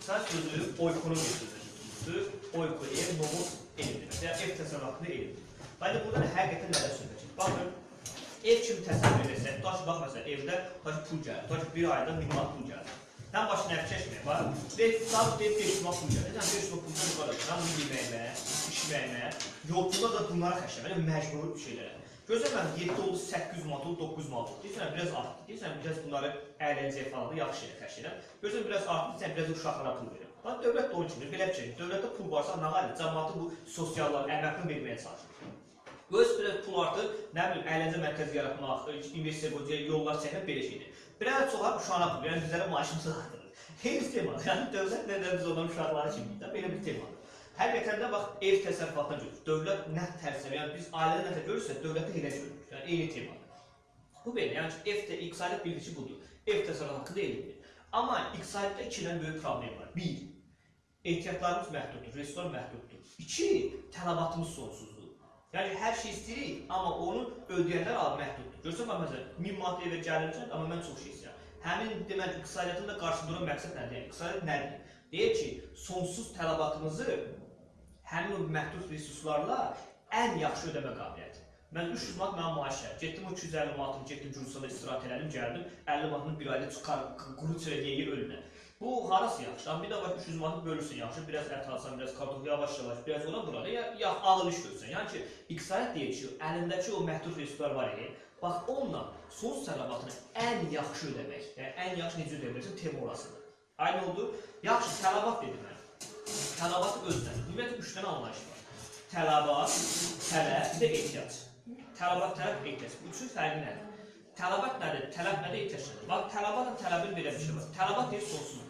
İqtisad sözü oikonomiya sözüdür. Oikoye, nomos, elmdir. Yəni ev təsərrüfatında elmdir. Bəli, burada da həqiqətən nədən söhbət gedir? Baxın, ev kimi təsəvvür tutaq ki, bax məsələn, evdə ki, pul gəlir. Ki, bir ayda 1000 manat pul gəlir. Sən başına ev çəkmə, bax. Deyir, sağ deyir 500 manat pul gəlir. Yəni 500 manat puldan yuxarı, sən bunu yeməyinə, içməyinə, yolculuğa da bunlara xərcləmə, yəni bir şeylərə. Gözləmən 7 oldu, 800 manat oldu, 900 manat oldu. Deyirsən biraz artdı. Deyirsən biraz bunları əyləncəyə falan da yaxşı yerə xərc edirəm. Gözləmən biraz artdı, deyirsən biraz uşaqlara pul verirəm. Bax dövlət də onun kimi belə şey. Dövlətdə pul varsa nə var? Cəmaatı bu sosiallar əməkini verməyə çalışır. Öz biraz pul artır, nə bilim əyləncə mərkəzi yaratmaq, investisiya qoyacaq, yollar çəkmək belə şeydir. Biraz çoxar uşağına pul, yəni bizlərə maaşımızı artırır. Heç tema. Yəni dövlət nə də biz onların uşaqları kimi belə bir temadır. Həqiqətən də bax ev təsərrüfatına görə dövlət nə tərsəm, yəni biz ailədə nəsə görürsə, dövlətdə elə görürük. Yəni eyni temadır. Bu belə, yəni ev də iqtisadiyyat bilgisi budur. Ev təsərrüfatı haqqında elmdir. Amma iqtisadiyyatda iki dənə böyük problem var. Bir, ehtiyatlarımız məhduddur, resurs məhduddur. İki, tələbatımız sonsuzdur. Yəni hər şey istəyirik, amma onu ödəyənlər az məhduddur. Görsən bax məsələn, 1000 manat evə gəlirsən, amma mən çox şey istəyirəm. Həmin deməli iqtisadiyyatın da qarşısında duran məqsəd nədir? Yəni iqtisadiyyat nədir? Deyir ki, sonsuz tələbatımızı həmin o məhdud resurslarla ən yaxşı ödəmə qabiliyyəti. Mən 300 manat mənim maaşım. Getdim o 250 manatımı getdim Gürcüstanda istirahət elədim, gəldim 50 manatını bir ayda çıxar quru çörə yeyir ölünə. Bu harası yaxşı? Amma bir də var 300 manatı bölürsən yaxşı, biraz ət alsan, biraz kartof yavaş-yavaş, biraz ona bura da ya, ya ağır iş görsən. Yəni ki, iqtisadiyyat deyir ki, əlindəki o məhdud resurslar var idi. Bax onunla son tələbatını ən yaxşı ödəmək, yəni ən yaxşı necə ödəyə bilirsən, tema orasıdır. Aynı oldu. Yaxşı, tələbat dedim mən. Tələbat özdən. Ümumiyyətlə 3 dənə anlayış var. Tələbat, tələb, bir də ehtiyac. Tələbat, tələb, ehtiyac. Bu üçün fərqi nədir? Tələbat nədir? Tələb nədir? Ehtiyac nədir? Bax, tələbatla tələbin belə bir şey var. Tələbat deyir sonsuzdur.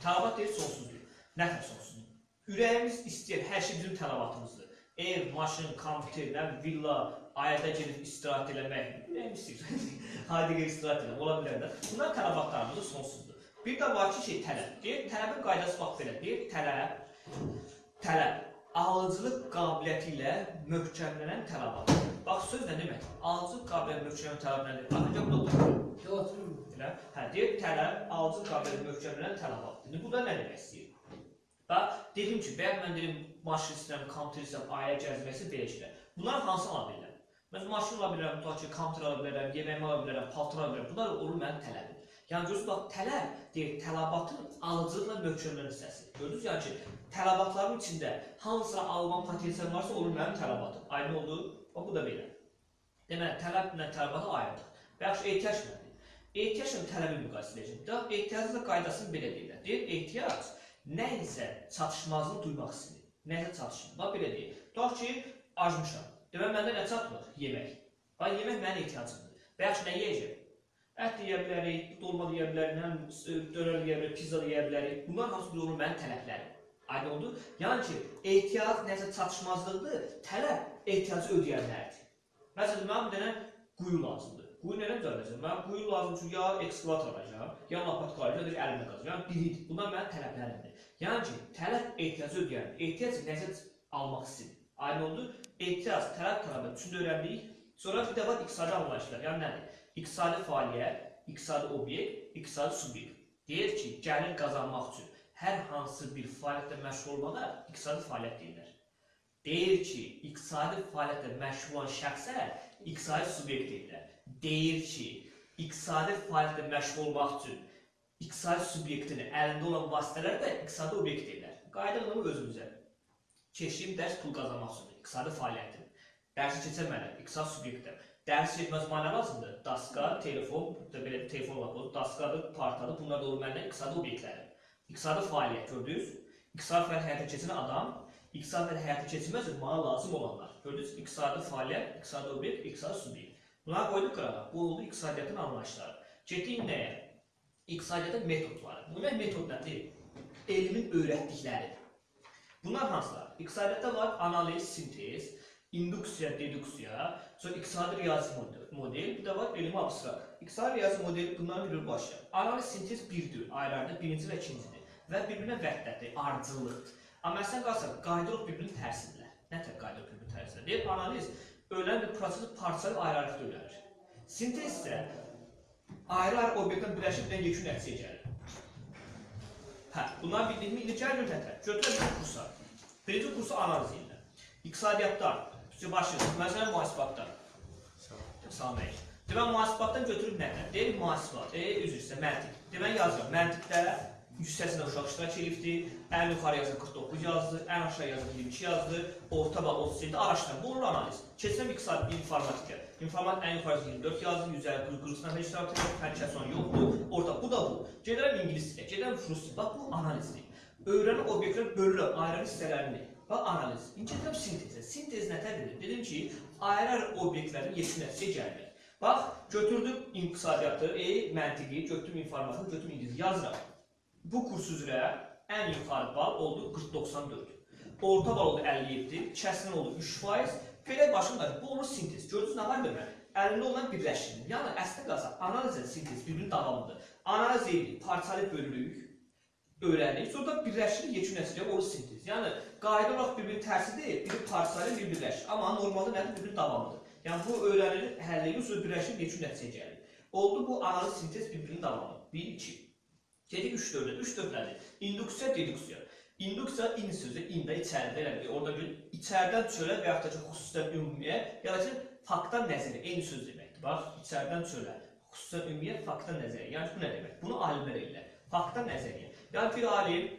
Tələbat deyir sonsuzdur. Nə tər sonsuzdur? Ürəyimiz istəyir, hər şey bizim tələbatımızdır. Ev, maşın, kompüter, nə villa, ayədə gedib istirahət eləmək. Ürəyimiz istəyir. Haydi gəl istirahət elə, ola bilər də. Bunlar tələbatlarımız sonsuzdur. Bir də var ki, şey tələb. Deyir, tələbin qaydası bax belə. Deyir, tələb, tələb alıcılıq qabiliyyəti ilə möhkəmlənən tələbat. Bax söz nə demək? Alıcılıq qabiliyyəti möhkəmlənən tələb nədir? Ancaq bu da Oturun. Elə, hə, deyir tələb, alıcı qabiliyyəti möhkəmlənən tələbat. İndi bu da nə demək istəyir? Bax, dedim ki, bəyək mən dedim, maşın istəyirəm, kompüter istəyirəm, ailə gəzməsi belə şeylər. Bunlar hansı bilərəm? Mən maşın ala bilərəm, tutaq ki, kompüter ala bilərəm, yeməyimi ala bilərəm, paltar ala bilərəm. Bunlar olur mənim tələbim. Yəni görürsüz bax, tələb deyir, tələbatın alıcılıqla möhkəmlənən hissəsi. Gördünüz yəni ki, tələbatların içində hansısa alman potensial varsa olur mənim tələbatım. Aynı oldu. Bax bu da belə. Deməli, tələblə tələbatı ayırdıq. Və yaxşı ehtiyac nədir? Ehtiyacla tələbi müqayisə edəcəm. Da ehtiyacın da qaydasını belə deyirlər. Deyir, ehtiyac nə isə çatışmazlıq duymaq istəyir. Nəsə çatışmır. Bax belə deyir. Tutaq ki, acmışam. Deməli məndə nə çatmır? Yemək. Bax yemək mənim ehtiyacımdır. Və yaxşı nə yeyəcəm? Ət yeyə bilərik, dolma yeyə bilərik, bilim, dönər yeyə bilərik, pizza yeyə bilərik. Bunlar hamısı bir olur mənim tələblərim. Aydın oldu? Yəni ki, ehtiyac nəsə çatışmazlıqdır, tələb ehtiyacı ödəyənlərdir. Məsələn, mənim bir dənə quyu lazımdır. Quyu nədən düzəldəcəm? Mən quyu lazım üçün ya ekskavator alacağam, ya lapatka alacağam, ya əlimlə qazacağam. Yəni biridir. Bunlar mənim tələblərimdir. Yəni ki, tələb ehtiyacı ödəyən, ehtiyac nəsə almaq istəyir. Aydın oldu? Ehtiyac, tələb tələbə üçün öyrəndik. Sonra bir də var iqtisadi anlayışlar. Yəni nədir? İqtisadi fəaliyyət, iqtisadi obyekt, iqtisadi subyekt. Deyir ki, gəlir qazanmaq üçün hər hansı bir fəaliyyətlə məşğul olmağa iqtisadi fəaliyyət deyirlər. Deyir ki, iqtisadi fəaliyyətlə məşğul olan şəxsə iqtisadi subyekt deyirlər. Deyir ki, iqtisadi fəaliyyətlə məşğul olmaq üçün iqtisadi subyektin əlində olan vasitələr də iqtisadi obyekt deyirlər. Qayda bunu özümüzə. Keçdiyim dərs pul qazanmaq üçündür, iqtisadi fəaliyyətim. Dərsi keçəmələm, iqtisadi subyektəm. Dərs getməz mənə nə lazımdır? Daska, telefon, belə telefon bu daskadır, partadır, bunlar da olur məndən iqtisadi obyektlərim. İqtisadi fəaliyyət gördünüz? İqtisadi fəaliyyət həyata keçirən adam, iqtisadi fəaliyyət həyata keçirməz mənə lazım olanlar. Gördünüz? İqtisadi fəaliyyət, iqtisadi obyekt, iqtisadi subyekt. Bunları qoyduq qırağa. Bu oldu iqtisadiyyatın anlayışları. Getdik nəyə? İqtisadiyyatın metodları. Bu nə metod nədir? Elmin öyrətdikləri. Bunlar hansılar? İqtisadiyyatda var analiz, sintez, induksiya, deduksiya, sonra iqtisadi riyazi model, bir də var elmi abstrakt. İqtisadi riyazi model bunların bir başa. Analiz, sintez birdir, ayrı-ayrıdır, birinci və ikincidir. Və bir-birinə vəhdətdir, ardıcıllıqdır. Amma sən qalsan, qaydalar bir-birinin tərsinlər. Nə tər qaydalar bir-birinin tərsinlər? Deyir, analiz ölən bir prosesi parçalayıb ayrı-ayrı öyrənir. Sintez isə ayrı-ayrı obyektdən birləşib bir yekun nəticəyə gəlir. Hə, bunlar bildiyimi indi gəl götürək. Götürək bir kursa. Birinci kursu analiz edirlər. İqtisadiyyatdan, başlayırıq. Məsələn, mühasibatdan. Salam əleykum. Deməli, mühasibatdan götürüb nədən? Deyir, mühasibat, e, üzr istəyirəm, məntiq. Deməli, yazıram. Məntiqdə 180 uşaq iştirak edibdir. Ən yuxarı yazı 49 yazdı, ən aşağı yazı 22 yazdı, orta bal 37 araşdırma. Bu olur analiz. Keçsəm iqtisadi informatikə. İnformatik ən yuxarısı 24 yazdı, 150 40 nəfər iştirak edir, fən kəson yoxdur. Orta bu da bu. Gedirəm ingilis dilinə, gedirəm rus dilinə. Bax bu analizdir. Öyrənən obyektlər bölürəm ayrı hissələrini. Bax analiz. Gedirəm sintezə. Sintez nə tədir? Dedim ki, ayrı obyektlərin yekun nəticəyə gəlmək. Bax, götürdüm iqtisadiyyatı, e, məntiqi, götürdüm informatiki, götürdüm ingilis yazıram. Bu kurs üzrə ən yuxarı bal oldu 40-94. Orta bal oldu 57, kəsrin oldu 3%. Belə başında bu olur sintez. Gördünüz nə var demək? Əlində olan birləşdirin. Yəni əsli qalsa analizlə sintez bir-birinin davamıdır. Analiz edirik, parçalayıb bölürük, öyrənirik, sonra da birləşdirir, yekun nəticə olur sintez. Yəni qayda olaraq bir-birinin tərsi deyil, biri parçalayır, biri birləşir. Amma normalda nədir? Bir-birinin davamıdır. Yəni bu öyrənilir, həll edilir, sonra birləşir, yekun nəticəyə gəlir. Oldu bu analiz sintez bir-birinin davamı. 1 2 Gedik 3 4-ə. 3 4 nədir? İnduksiya, deduksiya. Induksiya in sözü ində içəridə elədir. Orada bir içəridən çölə və yaxud da ki, xüsusidən ümumiyə, ya da ki, faktdan nəzərə eyni söz deməkdir. Bax, içəridən çölə, xüsusidən ümumiyə, faktdan nəzərə. Yəni bu nə demək? Bunu alimlər eləyirlər. Faktdan nəzəriyyə. Yəni bir alim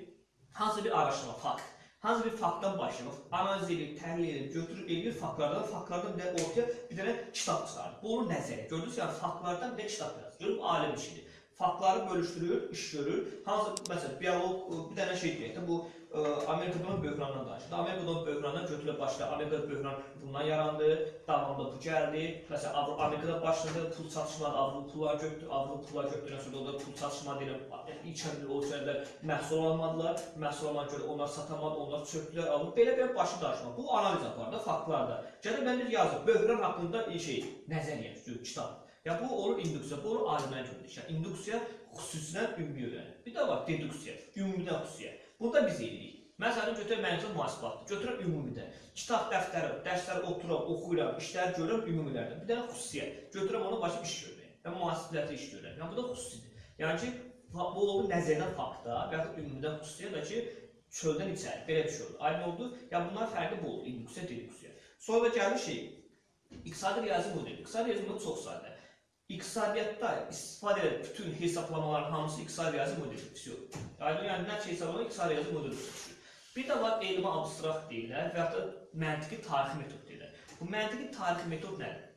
hansı bir araşdırma, fakt, hansı bir faktdan başlayır, analiz edir, təhlil edir, götürür, eləyir faktlardan, faktlardan bir ortaya bir dənə kitab çıxarır. Bu olur nəzəriyyə. Gördünüz yəni faktlardan bir də kitab yazır. Görüb alim işidir. Faktları bölüşdürür, iş görür. Hansı məsələn bioloq bir dənə şey deyək də bu ə, Amerikadan böhrandan danışır. Amerikadan böhrandan götürülə başlayır. Amerikada böhran bundan yarandı, davamında bu gəldi. Məsələn Amerikada başladı, pul çatışmaları, Avropa pullar götürdü, Avropa pullar götürdən sonra orada pul çatışmaları ilə ilk ölkələr məhsul almadılar. Məhsul alana görə onlar satamadı, onlar çökdülər, alıb belə-belə başı danışma. Bu analiz aparır da faktlarda. Gəlib mən bir yazır, böhran haqqında şey, nəzəriyyə, kitab. Ya bu olur induksiya, bu olur alimlər. Yəni induksiya xüsusidən ümumi öyrənir. Bir də var deduksiya, ümumidən xüsusiyə. Burada biz eləyirik. Məsələn götürək məntiq mühasibatdır. Götürəm ümumidə. Kitab, dəftəri, dərsləri otururam, oxuyuram, işlər görürəm ümumilərdən. Bir dənə xüsusiyə. Götürəm onu başqa iş görürəm. Və mühasibatda iş görürəm. Yəni bu da xüsusidir. Yəni ki, bu olur nəzərdən faktda və ya ümumidən xüsusiyə də ki, çöldən içəri belə bir şey olur. Aydın oldu? Yəni bunlar fərqli bu olur. Induksiya, deduksiya. Sonra da gəlir şey, iqtisadi riyazi modeli. İqtisadi riyazi modeli çox sadə. İqtisadiyyatda istifadə edən bütün hesablamaların hamısı iqtisadi riyazi modeldir. Vəsiyo. Aydın yəni nə şey hesablama iqtisadi riyazi modeldir. Bir də var elmi abstrakt deyirlər və ya da məntiqi tarixi metod deyirlər. Bu məntiqi tarixi metod nədir?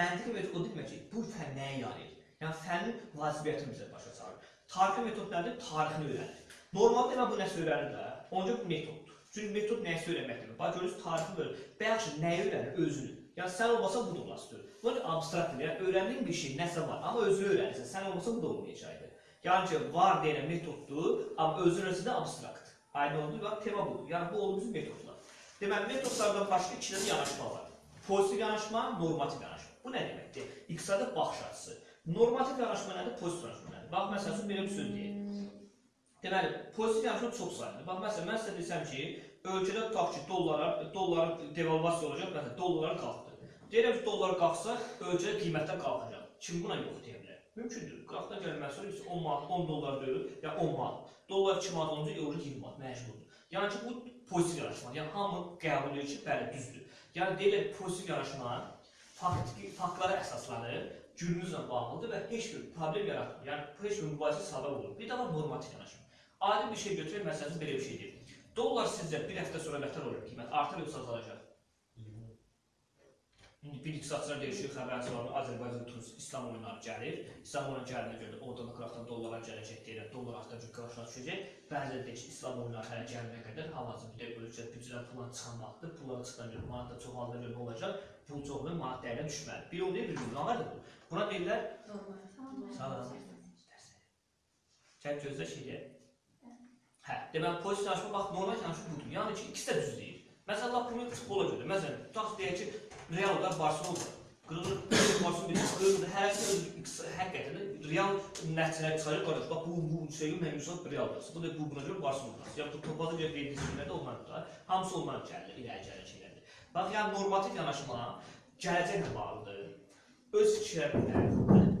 Məntiqi metod o demək ki, bu fənn nəyə yarayır? Yəni fənnin vacibiyyətini bizə başa salır. Tarixi metod nədir? Tarixini öyrənir. Normalda elə bu nəsə öyrənir də, onca bu metoddur. Çünki metod nəyə öyrənməkdir? Bax görürsüz tarixi öyrənir. Bəyax nəyi öyrənir? Özünü. Yəni sən olmasa bu da olmazdı. Bu abstraktdır. Yəni öyrəndiyin bir şey nəsə var, amma özünü öyrənirsən. Sən olmasa bu da olmayacaqdı. Yəni ki, var deyilən metoddur, amma özü də abstrakt. Aynı oldu, bax tema budur. Yəni bu bizim metodlar. Deməli metodlardan başqa iki dənə yanaşma var. Pozitiv yanaşma, normativ yanaşma. Bu nə deməkdir? İqtisadi baxış açısı. Normativ yanaşma nədir? Pozitiv yanaşma nədir? Bax məsəl üçün belə bir söz deyək. Deməli, pozitiv yanaşma çox sayılır. Bax məsələn mən sizə desəm ki, ölkədə tutaq ki, dollara, dolların devalvasiya olacaq, məsələn, dollar qalxdı. Deyirəm ki, dollar qalxsa, ölkədə qiymətlər qalxacaq. Kim buna yox deyə bilər? Mümkündür. Qıraqdan gəlməz sonra 10 manat, 10 dollar deyil, ya 10 manat. Dollar 2 manat olunca euro 20 manat məcburdur. Yəni ki, bu pozitiv yanaşma. Yəni hamı qəbul edir ki, bəli, düzdür. Yəni deyirlər pozitiv yanaşma faktiki faktlara əsaslanır, günümüzlə bağlıdır və heç bir problem yaratmır. Yəni heç bir mübahisə səbəb olur. Bir də var normativ yanaşma. Adi bir şey götürək, məsələn, belə bir şey deyim. Dollar sizcə bir həftə sonra nətər olur qiymət? Artır yoxsa azalacaq? İndi bir iqtisadçılar deyir ki, xəbərçi var, Azərbaycan turist İslam oyunları gəlir. İslam oyunları gəlinə görə oradan da qıraqdan dollarlar gələcək deyirlər. Dollar artıq qarşıya düşəcək. Bəziləri deyir ki, İslam oyunları hələ gələnə qədər hal-hazırda də ölkə büdcədən pullar çıxan vaxtdır. Pullar çıxan görə manat da çoxaldığına görə olacaq? Pul çoxluğu manat dəyərinə düşməli. Bir o deyil, bir bu. Nə var bu? Buna deyirlər Salam. Sən gözlə şeyə. Hə, deməli pozitiv danışma bax normal danışma budur. Yəni ki, ikisi də düz deyil. Məsələn, lap bunu futbola görə. Məsələn, tutaq deyək ki, Realda Barcelona qırılır, Barcelona bir qırılır, hərəsi öz həqiqətən Real nəticələr çıxarır qardaş. Bax bu bu şey mən Yusuf Realda. Bu da bu buna görə Barcelona. Ya bu topaza görə verdiyi şeylərdə ondan da hamısı ondan gəlir, irəli gələn şeylərdir. Bax, yəni normativ yanaşma gələcəklə bağlıdır. Öz fikirlərinə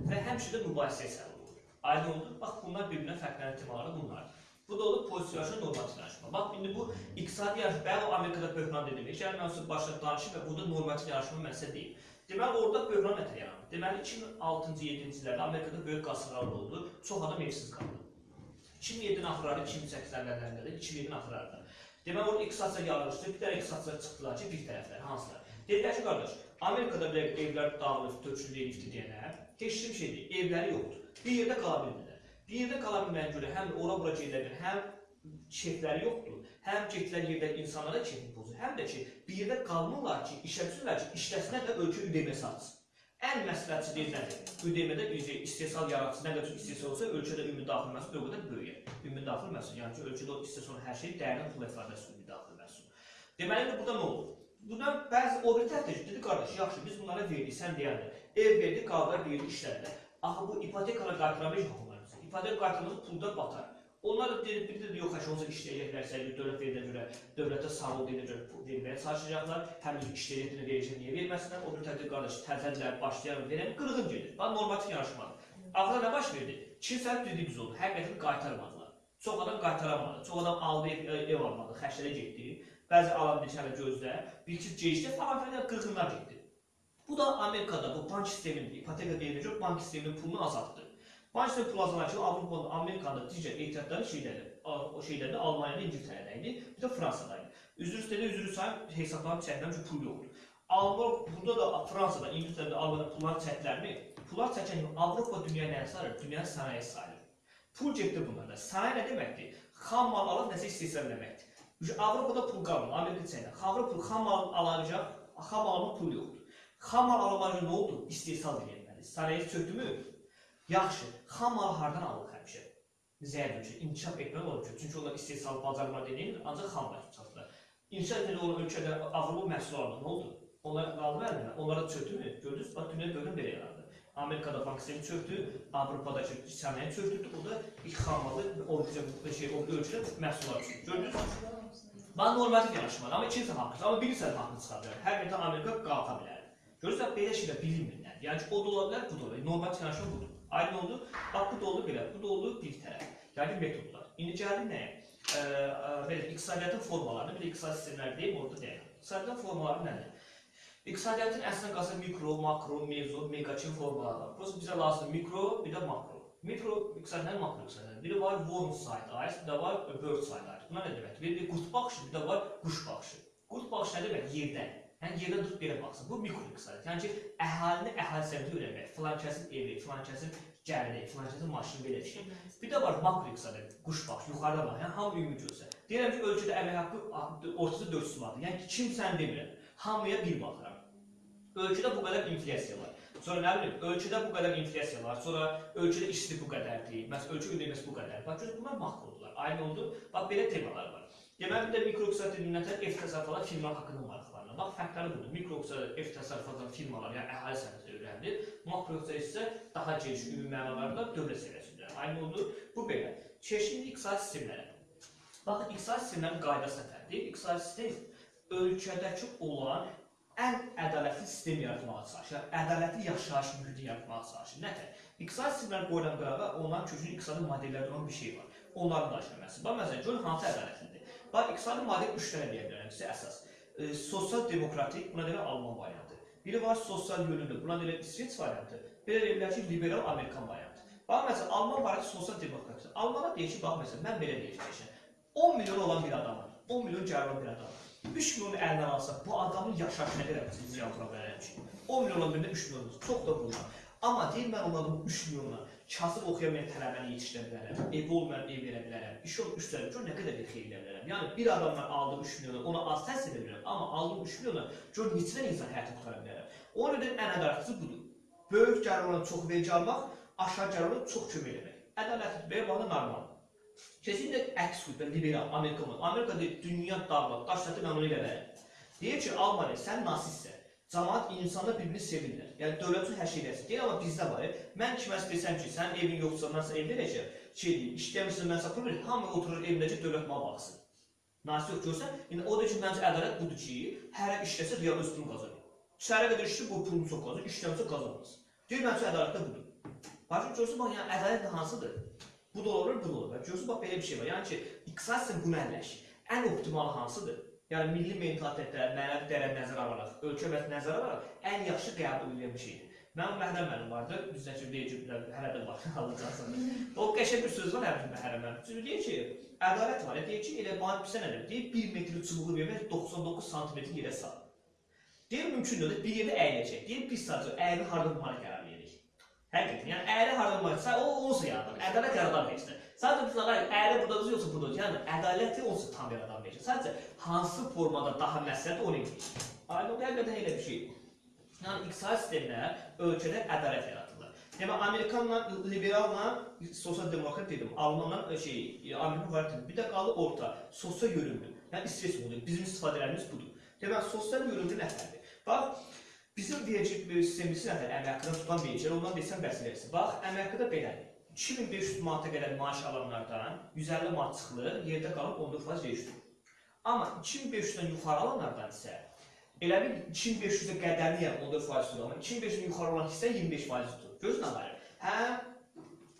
və həmişə də mübahisəyə səbəb olur. Aydın oldu? Bax, bunlar bir-birinə fərqlənən ehtimalları bunlardır. Bu da olur pozisyonlaşma normativləşmə. Bax indi bu iqtisadi yarışma, o Amerikada böhran dedim. Eşər mən sizə başda danışım və burada normativ yarışma məsələ deyil. Deməli orada böhran nətər yarandı? Deməli 2006-cı 7-ci illərdə Amerikada böyük qasırğalar oldu. Çox adam evsiz qaldı. 2007-nin axırları, 2008-lərin əvvəllərində, 2007-nin axırlarında. Deməli orada iqtisadiyyat yarışdı. Bir dənə iqtisadçılar çıxdılar ki, bir tərəflər hansılar? Dedilər ki, qardaş, Amerikada belə evlər dağılıb, töküldü, elifdi deyənə, heç kim şey deyil, evləri yoxdur. Bir yerdə qala bilmirlər. Bir yerdə qala bilməyən görə həm ora-bura gedirlər, həm keyfləri yoxdur, həm getdilər yerdə insanlara keyfi pozur, həm də ki, bir yerdə qalmırlar ki, işə düşürlər ki, işləsinlər də ölkə üdemə satsın. Ən məsləhətçi deyil nədir? Üdemədə istehsal yaratsın, nə qədər çox istehsal olsa, ölkədə ümumi daxil məhsul o qədər böyüyər. Ümumi daxil məhsul, yəni ki, ölkədə o istehsal hər şey dəyərli pul ifadəsi ümumi daxil məhsul. Deməli, burada nə olur? Bundan bəzi o bir tərəfdə dedi, qardaş, yaxşı, biz bunlara verdik, sən deyəndə, ev verdik, qaldılar, verdik, işlədilər. Axı bu ipotekalar qaytarmayacaq onların. İpotek qaytarması pulda batar. Onlar da deyir, bir də yox, həşə olsa işləyəcəklərsə, dövlət verilənə görə, dövlətə sağ ol deyilənə görə verməyə çalışacaqlar. Həmin işləyəcəklərinə verəcək, niyə verməsinlər? O bir tərəfdə qardaş, təzədilər, başlayan verən qırğın gedir. Bax, normativ yarışmadır. Axırda nə baş verdi? Kimsə düdük oldu, həqiqətini qaytarmadılar. Çox adam qaytaramadı, çox adam aldı, ev, ev almadı, xərclərə getdi. Bəzi alan bir hələ gözlə, bir iki gecdə falan filan qırğınlar getdi. Bu da Amerikada bu bank sisteminin, ipoteka verilir, bank sisteminin pulunu azaltdı. Pulu azaltdı, Avropada, Amerikada digər ehtiyatları şeyləri, o şeylərdə Almaniyada, İngiltərədə idi, bir də Fransada idi. Üzr istədi, üzrü sayım, hesablarını çəkməm ki, pul yoxdur. Alman, burada da Fransada, İngiltərədə, Almaniyada pullar çəkilərmi? Pullar çəkən Avropa dünya nə sayılır? Dünya sənaye sayılır. Pul getdi bunlarda. Sənaye nə deməkdir? Xam mal alıb nəsə istehsal deməkdir. Avropada pul qalmır, Amerika çəkir. Avropa pul xam mal alacaq, xam malın pul yoxdur. Xam mal alınca nə oldu? İstehsal edilməli. Sənaye çökdümü? Yaxşı. Xam malı hardan alır həmişə? Zəif ölkə inkişaf etməli olur ki, çünki onlar istehsal bacarma deyil, ancaq xam mal satılır. İnkişaf etməli olan ölkədə Avropa məhsulları nə oldu? Onlar qaldı məndə. Onlara çökdümü? Gördünüz? Bax dünya görün belə yarandı. Amerikada bank sistemi çöktü, Avropadakı sənaye çöktü, o da ilk xam malı o şey o ölkədə məhsullar çöktü. Gördünüz? Mən normativ yanaşmalı, amma kimsə haqlı, amma bilirsən haqlı çıxa bilər. Hər yerdə Amerika qalxa bilər. Görürsən belə şeylər bilinmirlər. Yəni ki, o da ola bilər, bu da ola bilər. Normativ yanaşma budur. Aydın oldu. Bax bu da oldu belə, bu da oldu bir tərəf. Yəni metodlar. İndi gəldik nəyə? Ə, belə iqtisadiyyatın formalarını, bir iqtisadi sistemlər deyim, orada deyək. İqtisadiyyatın formaları nədir? İqtisadiyyatın əslində qalsa mikro, makro, mezo, megaçin formaları var. Prosta bizə lazımdır mikro, bir də makro. Mikro iqtisadiyyatın makro iqtisadiyyatı. Biri var worm side eyes, bir də var bird side eyes. Bunlar nə deməkdir? Biri bir qurt baxışı, bir də var quş baxışı. Qurt baxışı nə demək? Yerdən. Yəni yerdən tutub belə baxsın. Bu mikro iqtisadiyyat. Yəni ki, əhalini əhalisində öyrənmək. Filan kəsin evi, filan kəsin gəliri, filan kəsin maşını belə şey. Bir də var makro iqtisadiyyat. Quş baxışı, yuxarıda bax. Yəni hamı ümumi görsə. Deyirəm ki, ölkədə əmək haqqı ortası 400 manatdır. Yəni kim sən demirəm. Hamıya bir baxıram. Ölkədə bu qədər inflyasiya var. Sonra nə bilim, ölkədə bu qədər inflyasiya var. Sonra ölkədə işsizlik bu qədərdir. Məsələn, ölkə ödəməsi bu qədər. Bax görün bunlar makrodular. Aynı oldu. Bax belə temalar var. Deməli də mikroiqtisadi ümumiyyətlə ev təsərrüfatı firma haqqında maraqlanır. Bax fərqləri budur. Mikroiqtisadi ev təsərrüfatı firmalar, yəni əhali səviyyəsində öyrənilir. Makroiqtisadi isə daha geniş ümumi mənalarda dövlət səviyyəsində. Aynı oldu. Bu belə. Çeşidli iqtisadi sistemlərə. Baxın, iqtisadi sistemlərin qaydası nətərdir? İqtisadi sistem ölkədəki olan ən ədalətli sistem yaratmağa çalışır. Ədalətli yaşayış mühiti yaratmağa çalışır. Nətər? İqtisadi sistemlər qoyulan qırağa onların kökünün iqtisadi modellərdə olan bir şey var. Onların danışılması. Bax məsələn, görün hansı ədalətlidir. Bax iqtisadi model 3 dənə deyə bilərəm sizə əsas. E, sosial demokratik, buna deyirlər Alman variantı. Biri var sosial yönümlü, buna deyirlər İsveç variantı. Də deyirlər ki, liberal Amerikan variantı. Bax məsələn, Alman variantı sosial demokratik. Almana deyir ki, bax məsələn, mən belə deyəcəyəm. 10 milyon olan bir adam var. 10 milyon gəlir olan bir adam var. 3 milyonu əlindən alsa, bu adamın yaşayış nə qədər ziyan vura bilərəm ki? 10 milyon birində 3 milyon, çox da bunlar. Amma deyir mən onların bu 3 milyonla kasıb oxuyamayan tələbəni yetişdirə bilərəm, evi olmayan ev verə bilərəm, iş olub üstəlik, gör nə qədər bir xeyir edə bilərəm. Yəni bir adamdan aldığım 3 milyonu ona az təsir edə bilərəm, amma aldığım 3 milyonu gör neçə insan həyatını qurtara bilərəm. Ona görə ən ədalətlisi budur. Böyük gəlir olan çox vergi almaq, aşağı gəlir olan çox kömək etmək. Ədalətli belə bağlı normal. Kesinlikle əks qüvvə liberal Amerika var. Amerika deyir, dünya dağılıb, daş sətə mən onu ilə verəm. Deyir ki, Almaniya sən nasistsən. Cəmaət insanlar bir-birini sevirlər. Yəni dövlət üçün hər şey versin. Deyir amma bizdə var. Mən kimə desəm ki, sənin evin yoxsa mən sənə ev verəcəm. Şey deyir, işləmirsən mən sənə pul verirəm. Hamı oturur evindəcə dövlət mənə baxsın. Nasib görsən, indi o da ki, məncə ədalət budur ki, hərə işləsə real öz pulunu qazanır. Çərə qədər işləyir, bu pulunu çox qazanır, işləmirsə qazanmaz. Deyir məncə ədalət də budur. Başım görsən bax, yəni ədalət hansıdır? Bu da olur, bu da olur. Görürsünüz, bax belə bir şey var. Yəni ki, iqtisadi bunu əlləşir. Ən optimal hansıdır? Yəni milli mentalitetlər, mənəvi dəyərlər nəzərə alaraq, ölkə və nəzərə alaraq ən yaxşı qəbul edilən bir şeydir. Mənim məhrəm mənim vardı, bizdə ki, deyəcəklər, hələ də var, alacaqsan. O qəşəng bir söz var həmin məhrəm mənim. Çünki deyir ki, ədalət var. Deyir ki, elə bana bizə nə deyir? Deyir 1 metr çubuğu vermək 99 sm yerə sal. Deyir mümkün deyil, bir yerdə əyiləcək. Deyir biz sadəcə əyri harda vurmağa qərar veririk. Həqiqətən, yəni əyri harda vurmağa, sən o olsa yaradan, ədalət yaradan heç nə. Sadəcə biz ağay, əyri burdadır yoxsa burdadır. Yəni ədaləti olsa tam yaradan verir. Sadəcə hansı formada daha məsləhətdir onu edir. Aydın həqiqətən elə bir şey. Yəni iqtisadi sistemlər ölkədə ədalət yaratırlar. Demək Amerikanla liberalla sosial demokrat dedim. Almanla şey Amerika variantı. Bir də qaldı orta, sosial yönümlü. Yəni İsveç modeli. Bizim istifadələrimiz budur. Demək sosial yönümlü nəfərdir. Bax bizim vergi sistemimiz nədir? Əmək tutan vergilər, ondan desən bəs eləsin. Bax əmək belədir. 2500 manata qədər maaş alanlardan 150 manat çıxılır, yerdə qalıb 14% vergi tutur. Amma 2500-dən yuxarı alanlardan isə elə bil 2500-ə qədərli yəni 14% tutur, amma 2500-dən yuxarı olan hissə 25% tutur. Görürsən nə var? Hə,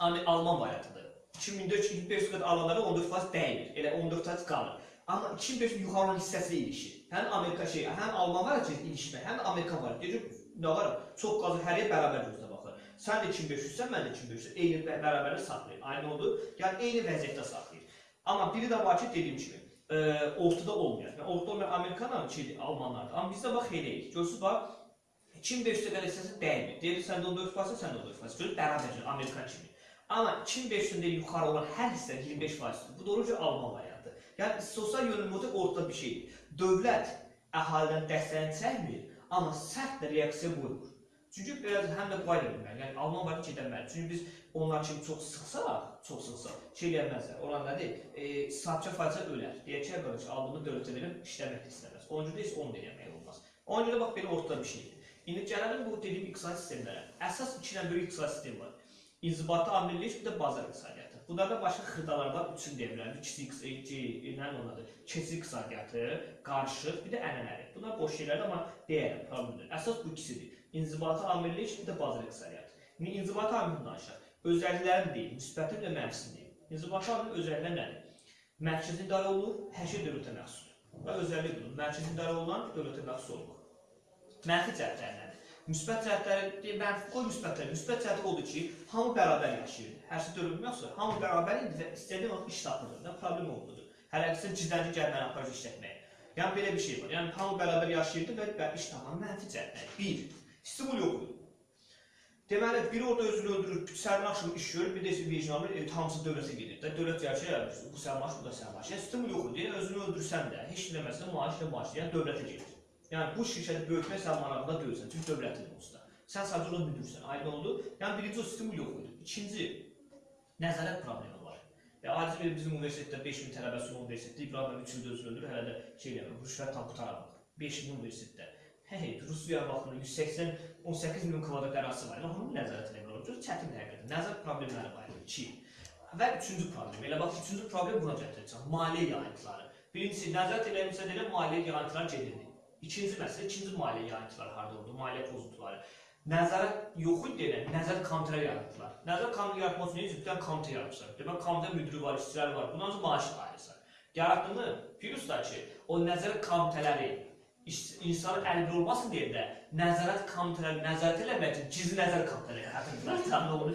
Alman variantıdır. 2400-2500 qədər alanlara 14% dəymir, elə 14% qalır. Amma 2500 yuxarı olan hissəsi ilişir. Həm Amerika şey, həm Alman var ki, ilişmə, həm Amerika var. Deyir, nə var? Çox qazı hər yer bərabər baxır. Sən də 2500-sən, mən də 2500. Eyni bərabərlik saxlayır. Aynı oldu. Yəni eyni vəziyyətdə saxlayır. Amma biri də var ki, dediyim kimi, e, ortada olmayan. Yəni ortada olmayan Amerikanlar, şeydir, Almanlardır. Amma bizdə bax eləyik. Görürsüz bax 2500 qədər hissəsi dəymir. Deyir sən də 14%, sən də 14%. Görür bərabərcə Amerikan kimi. Amma 2500-dən yuxarı olan hər hissə 25%. Bu doğruca Alman variantı. Yəni sosial yönümlülük ortada bir şeydir. Dövlət əhalidən dəstəyini çəkmir, amma sərt reaksiya qoymur. Çünki biraz həm də qayda bilməli. Yəni Alman var ki, gedəməli. Çünki biz onlar kimi çox sıxsaq, çox sıxsaq, şey eləməzlər. Olan nədir? E, sahibçə fayça ölər. Deyək ki, qardaş, aldığını dövlətə verib işləmək istəməz. Onuncu da heç onu da eləmək olmaz. Ona görə bax belə ortada bir şeydir. İndi gələlim bu dediyim iqtisadi sistemlərə. Əsas iki dənə böyük iqtisadi sistem var. İnzibati amillik, bir də bazar iqtisadiyyatı. Bunlarda başqa xırdalardan üçün demirəm. Kiçik iqtisadiyyatı, nə onadır? Keçid iqtisadiyyatı, qarışıq, bir də ənənəli. Bunlar boş şeylərdir, amma deyərəm, problemdir. Əsas bu ikisidir. İnzibati amillik, bir də bazar iqtisadiyyatı. İndi inzibati amillik danışaq. Özəlliklərini deyil, müsbəti və mənfisini deyil. İnzibati amillik özəlliklər nədir? Mərkəzi idarə olunur, hər şey dövlətə məxsusdur. Və özəllik budur. Mərkəzi idarə olunan dövlətə məxsus olmur. Mənfi cəhətləri nədir? Müsbət cəhətləri, mənfi qoy müsbətləri. Müsbət cəhəti odur ki, hamı bərabər yaşayırdı. Hər şey dövlət məxsusdur. Hamı bərabər idi və istədiyi vaxt iş tapırdı. Nə problem olmadı. Hələ ki, ciddi gəlməni aparıcı işlətməyə. Yəni belə bir şey var. Yəni hamı bərabər yaşayırdı və iş tapan mənfi cəhətləri. 1. Stimul yox idi. Deməli, biri orada özünü öldürür, sərmaş axşam iş görür, bir də vicdan alır, e, hamısı dövlətə gedir. Də dövlət yaşayır, bu sərmaş, bu da sərmaş. Yəni stimul yox idi. Yəni özünü öldürsən də, heç nə deməsən, maaş da maaş, yəni dövlətə gedir. Yəni bu şirkəti böyütmək sən marağında deyilsən, çünki dövlətin onsuz da. Sən sadəcə onu müdürsən, aydın oldu. Yəni birinci o stimul yox idi. İkinci, nəzarət problemi var. Ya aciz bir bizim universitetdə 5000 tələbəsi olan universitetdə İbrahim 3 ildə özünü öldürür, hələ də şey eləmir, rüşvət tam qutaramadı. 5000 universitetdə. Hey, Rusiya baxımından 180 18 milyon kvadrat ərazisi var. Yəni onun nəzarət eləmək olur. Çox çətin həqiqətən. Nəzarət problemləri var. 2. Və üçüncü problem. Elə bax, üçüncü problem buna gətirəcəm. Maliyyə yayıntıları. Birincisi, nəzarət eləmişsə deyə maliyyə yayıntıları gedirdi. İkinci məsələ, ikinci maliyyə yayıntıları harda oldu? Maliyyə pozuntuları. Nəzarət yox idi deyə nəzarət komitələri yaratdılar. Nəzarət komitə yaratmaq üçün cidden komitə yaratmışlar. Demək, komitə müdürü var, işçilər var. Bundan sonra maaş ayrısı. Yaratdığını, da ki, o nəzarət komitələri insanın əldə olmasın deyə də nəzarət komitələri nəzarət eləmək üçün gizli nəzarət komitələri yaradırdılar. Tam da onu.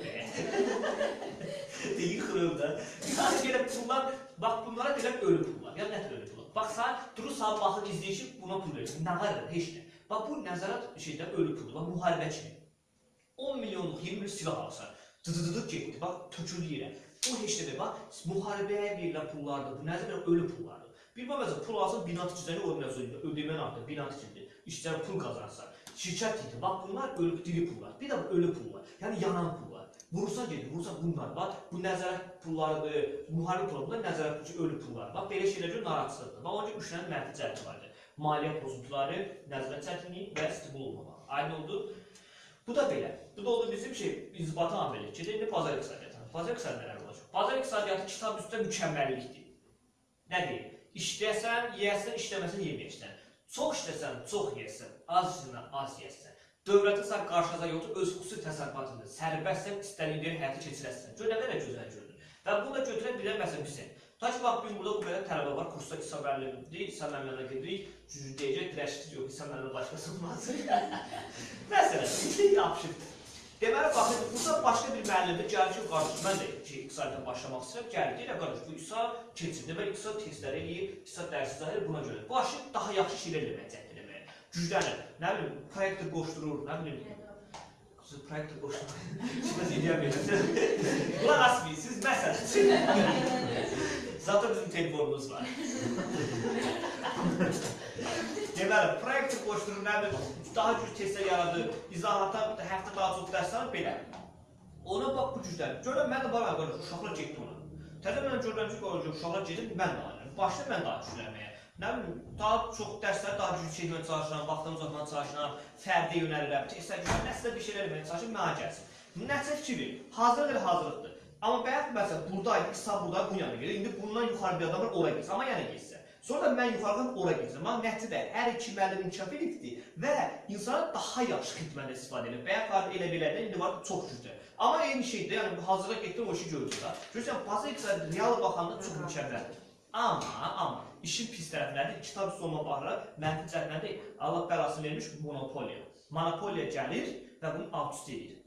Deyir xırılda. Yəni belə pullar, bax bunlara deyirlər ölü pullar. Ya nə tür ölü pullar? Bax sən durur saat baxır izləyişib buna pul verirsən. Nə var heç nə. Bax bu nəzarət şeydə ölü puldur. Bax müharibə kimi. 10 milyonluq 20 silah alsan, dıdıdıdı getdi. Bax töküldü yerə. Bu heç nədir. Bax müharibəyə verilən pullardır. Bu nədir? Ölü pullardır. Bir məsəl pul alsan bina tikicəni mövzuda ödəmən artıq bina tikindir. İşçilər pul qazansa, şirkət tikir. Bax bunlar ölü diri pullar. Bir də ölü pullar. Yəni yanan pullar. Vursa gedir, vursa bunlar. Bax bu nəzarət pulları, e, müharibə pulları, nəzarət pulları, ölü pullar. Bax belə şeylər görə narahatçılıqdır. Bax onun üçün üç dənə mənfi cəhəti vardır. Maliyyə pozuntuları, nəzarət çətinliyi və stimul olmamaq. Aydın oldu. Bu da belə. Bu da oldu bizim şey, inzibati amili. Gedir indi bazar iqtisadiyyatı. Bazar iqtisadiyyatı nələr olacaq? Bazar iqtisadiyyatı kitab üstə mükəmməllikdir. Nə deyir? İşləsən, yeyəsən, işləməsən yeməyəsən. Çox işləsən, çox yeyəsən, az işləsən, az yeyəsən. Dövlətin sən qarşıza yoxdur, öz xüsusi təsərrüfatında sərbəstsən, istədiyin həyata keçirəsən. Gör nə qədər gözəl gördün. Və bunu da götürə bilər məsələn bizə. Ta ki bax gün burada bu qədər tələbə var, kursda İsa müəllimdir, İsa müəllimlə gedirik, deyəcək, dirəşsiz yox, İsa müəllimə başqası olmaz. Məsələn, yapışıqdır. Deməli, baxın, burada başqa bir müəllimdir, gəlir ki, qardaş, mən də ki, iqtisadiyyata başlamaq istəyirəm, gəlir, deyir, qardaş, bu İsa keçir, demək, İsa testləri eləyir, İsa dərsi zahir buna görə. Başı daha yaxşı şeylər eləmək cəhd eləməyə, güclənir, nə bilim, proyektə qoşdurur, nə bilim, Siz proyektə qoşdurur, siz edə bilməzsiniz. Qulaq asmayın, siz məsələn. Zaten bizim telefonumuz var. Deməli, proyektə qoşdurur, nə bilim, daha güclü testlər yaradır, izahata həftə daha çox dərs alır, belə. Ona bax bu cüzdən. Görürəm, mən də baram qardaş, uşaqlar getdi ona. Təzə mən görürəm ki, görürəm, uşaqlar gedir, mən də alıram. Başda mən daha güclənməyə. Nə bilim, daha çox dərslər daha güclü çəkməyə çalışıram, vaxtımı uzatmağa çalışıram, fərdi yönəlirəm, testlər güclənirəm, nəsə bir şeylər eləməyə çalışıram, mənə gəlsin. Nəticə fikri, hazırdır, hazırlıqdır. Amma bayaq məsələn, buradaydı, İsa burada bu yana gedir. İndi bundan yuxarı bir adam var, ora getsin. Amma yenə getsin. Sonra mən yuxarıdan ora getsin. Amma nəticədə hər iki müəllim inkişaf edibdi və insana daha yaxşı xidmət istifadə edir. Bayaq var elə belə də indi var çox güclü. Amma eyni şeydir. Yəni hazırda getdim o işi görürsən. Görürsən, bazı iqtisadi real baxanda çox mükəmməldir. Amma, amma işin pis tərəfləri kitab sonuna baxaraq mənfi cəhətləri Allah bəlasını vermiş monopoliya. Monopoliya gəlir və bunu alt üst edir.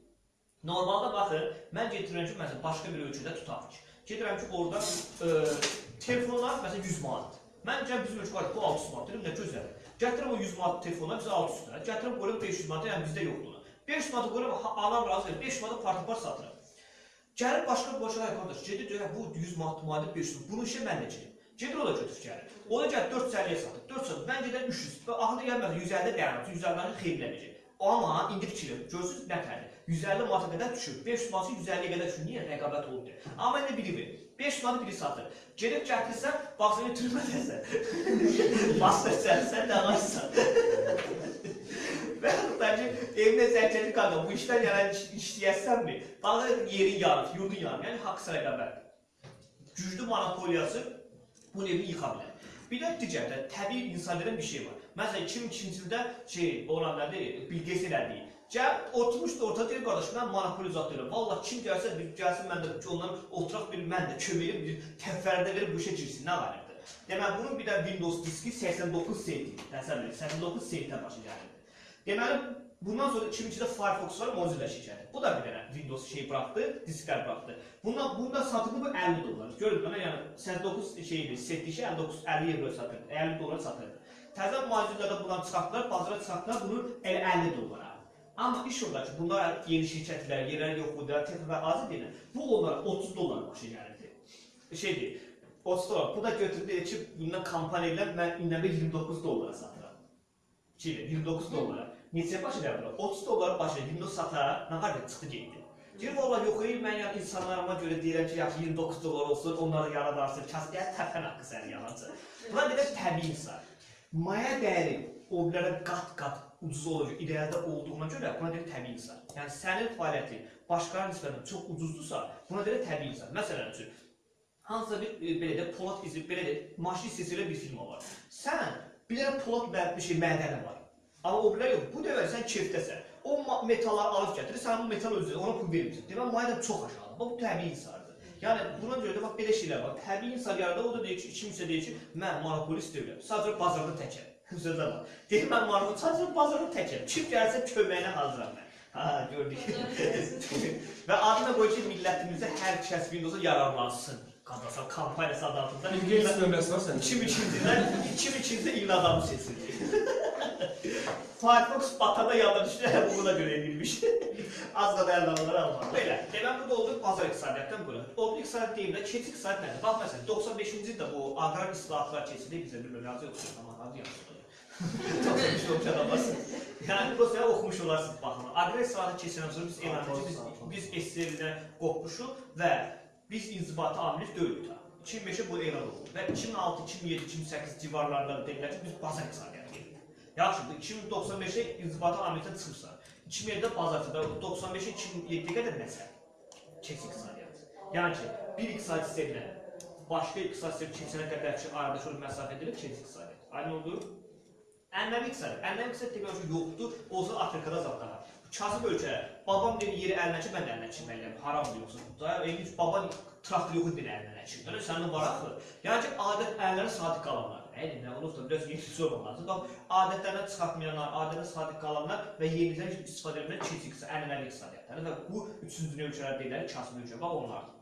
Normalda baxın, mən getirirəm ki, məsələn, başqa bir ölkədə tutaq ki. Gedirəm ki, orada e, telefonlar məsələn 100 manatdır. Mən gəlib bizim ölkə var, bu 600 manat, dedim nə gözəl. Gətirirəm o 100 manat telefonlar bizə 600 lira. Gətirirəm qoyuram 500 manat, yəni bizdə yoxdur. ona. 500 manat qoyuram, alan razı verir. 500 manat partipar satıram. Gəlib başqa bir başqa qardaş, gedir deyir, bu 100 manat manat 500 manat. Bunu işə mən girim. Gedir o da götürüb gəlir. O da gəlir 450-yə satır. 400, mən gedərəm 300. Və axırda gəlməz 150 dayanır. 150-nin xeyrinə verəcək. Amma indi fikir, görürsüz nə tərdir? 150 manata qədər düşür. 500 manatı 150-yə qədər düşür. Niyə? Rəqabət oldu. Amma indi biri verir. 500 manatı biri satır. Gedib gətirsən, baxsan türmədəsən. Bastırsan, sən də ağaçsan. Və bence evine zərcəli qadın bu işdən yanan iş, işləyəsənmi? Baxın yerin yanır, yurdun yanır. Yəni haqq rəqabət. Güclü monopoliyası bu evi yıxa bilər. Bir də digərdə təbii insanların bir şey var. Məsələn 2002-ci ildə şey olan nədir? Bill Gates elədi. Gəl oturmuşdu ortada deyir qardaş mən deyirəm. Vallah kim gəlsə bir gəlsin mən də ondan oturaq bir mən də köməyim bir təfərdə verib bu işə girsin. Nə var idi? Deməli bunun bir də Windows diski 89 sent. Təsəvvür edin 89 sentə başa gəlirdi. Deməli bundan sonra 2002-də Firefox var Mozilla şirkəti. Bu da bir dənə Windows şey buraxdı, disklər buraxdı. Bundan bunda satıldı bu 50 dollar. Görün mənə yəni 89 şeydir, setli şey 59 50 evro satırdı. 50 dollar satırdı. Təzə Mozilla-da bundan çıxartdılar, bazara çıxartdılar bunu elə 50 dollara. Amma iş orada ki, bunlar yeni şirkətlər, yerlər yox idi, texnika azı deyil. Bu onlara 30 dollar başa gəlirdi. Şeydir, 30 dollar. Bu da götürdü dedi ki, bundan kampaniya ilə mən indi 29 dollara satıram. Çiğ 29 dollara. Neçə başa gəlir? 30 dollar başa Windows satara, nə qədər çıxdı getdi. Deyir valla yox, ey, mən yəni insanlarıma görə deyirəm ki, yaxşı 29 dollar olsun, onları yaradarsın, kəsdiyə təpən haqqı səni yalancı. Buna deyirəm təbii insan. Maya dəyəri o birlərə qat-qat ucuz olacaq, irəlidə olduğuna görə buna deyir təbii insan. Yəni sənin fəaliyyətin başqalarına nisbətən çox ucuzdursa, buna deyir təbii insan. Məsələn üçün, hansısa bir e, belə də Polad izi, belə də maşın hissəsilə bir film var. Sən bilirəm Polad bir şey mədəni var. Amma o bilər yox. Bu dəfə sən kefdəsən. O metalları alıb gətirir, sən bu metal özünə ona pul vermirsən. Demək mayda çox aşağıdır. Bax bu təbii insandır. Yəni buna görə də bax belə şeylər var. Təbii insan yarada o da deyir ki, kimsə deyir ki, mən monopolist deyiləm. Sadəcə bazarda təkəm. Sözə bax. Deyir mən monopolist sadəcə bazarda təkəm. Kim gəlsə köməyinə hazıram mən. Ha, gördük. Və adına qoy ki, millətimizdə hər kəs Windows-a yararlansın. Qadasal kampaniyası adı altında. Bill Gates nömrəsi var sənin. 2002-ci ildə 2002-ci ilin adamı seçildi. Firefox batanda yada düşdü, bunu da görə edilmiş. Az da dəyərlənmələr almaq. Belə, demək bu da oldu bazar iqtisadiyyatdan bura. Oldu iqtisadiyyat deyim də, keçid iqtisadiyyat nədir? Bax məsələn, 95-ci ildə bu aqrar islahatlar keçildi, bizə bir razı yoxdur, amma razı yaxşıdır. 95 olmuş adamlarsın. Yəni bu səyə oxumuş olarsınız baxın. Aqrar islahatı keçindən sonra biz elan etdik, biz, biz SSR-dən qopmuşuq və biz inzibati amil deyilik da. 2005-ə bu elan oldu və 2006, 2007, 2008 civarlarında dedilər ki, biz bazar iqtisadiyyatı gedirik. Yaxşıdır, 2095-ə inzibati amiliyyətə çıxırsan, 2007-də bazarçıda 95-ə 2007-yə qədər nəsə? Keçik iqtisadiyyat. Yəni ki, bir iqtisadi sistemlə başqa iqtisadi sistem keçənə qədər ki, aradakı o məsafə edilir, keçik iqtisadiyyat. Aynı oldu? Ənənəvi iqtisadiyyat. Ənənəvi iqtisadiyyat teknoloji yoxdur, olsa Afrikada zad daha. kasıb ölkələr. Babam dedi yeri əlinə ki, mən də əlinə çəkməliyəm. Haramdır yoxsa. Daha elmi baban traktor yox idi əlinə. Elə sənin var axı. Yəni ki, adət əllərə sadiq qalanlar. Nə nə olub da biraz yeni söz olmaz. Bax, adətlərdən çıxartmayanlar, adətə sadiq qalanlar və yenidən istifadə etməklə keçik ənənəvi iqtisadiyyatları və bu üçüncü dünya ölkələri deyirlər, kasıb ölkə. Bax onlardır.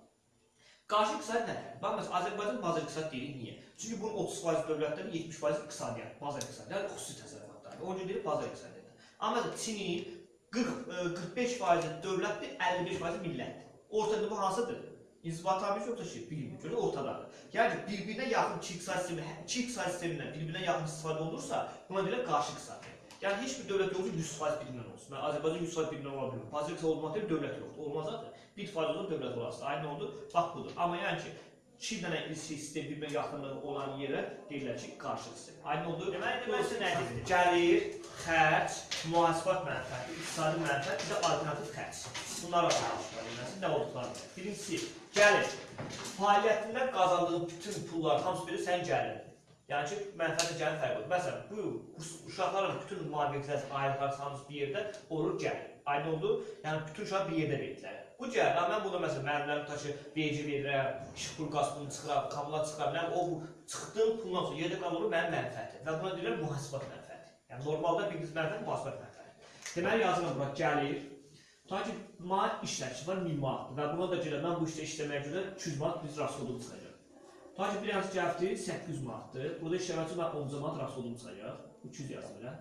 Qarşı iqtisad nədir? Bax məsələn Azərbaycan bazar iqtisad deyirik niyə? Çünki bunun 30% dövlətdən 70% iqtisadiyyat, bazar iqtisadiyyatı, yəni xüsusi təsərrüfatlar. O gün deyir bazar iqtisadiyyatı. Amma məsələn Çinin 40 e, 45% dövlətdir, 55% millətdir. Ortada bu hansıdır? İnzibatabiz yoxsa şey, bilmir. Görə ortadadır. Yəni bir-birinə yaxın iki iqtisad sistemi, iki iqtisad sistemindən bir-birinə yaxın istifadə olunursa, buna deyirlər qarşı iqtisad. Yəni heç bir dövlət yoxdur 100% birbirindən olsun. Mən Azərbaycan 100% birbirindən ola bilmir. İqtisad olmaq deyil, dövlət yoxdur. Olmaz zaten. 1% olur dövlət olarsa. Aynı oldu. Bax budur. Amma yəni ki Çin dənə sistem bir-birinə yaxınlığı olan yerə deyirlər ki, qarşı sistem. Aynı oldu. Deməli, deməli nədir? Gəlir, xərc, mühasibat mənfəəti, iqtisadi mənfəət, bir də alternativ xərc. Bunlar var danışılır. Nə olduqları? Birincisi, gəlir. Fəaliyyətindən qazandığı bütün pullar hamısı biri sənin gəlirin. Yəni ki, mənfəətlə gəlir fərq olur. Məsələn, bu uşaqların bütün müavinətlər, ayrıqlar hamısı bir yerdə olur gəlir. Aynı oldu. Yəni bütün uşaq bir yerdə verdilər. Bu gəlir. Mən burada məsələn müəllimlərim taşı vergi verirəm, işıq pul qazını çıxıram, kamla çıxıram. Yəni o çıxdığım puldan sonra yerdə qalır mənim mənfəətim və buna deyirlər mühasibat mənfəəti. Yəni normalda bir qız mənfəət mühasibat mənfəəti. Deməli yazıram bura gəlir. Ta ki manat işləşi var 1000 manatdır və buna da görə mən bu işdə işləməyə görə 200 manat biz rasxodum çıxacaq. Ta ki bir hansı cəhəfdir 800 manatdır. Burada işləmək üçün mən 10 manat rasxodum çıxacaq. 300 yazım elə.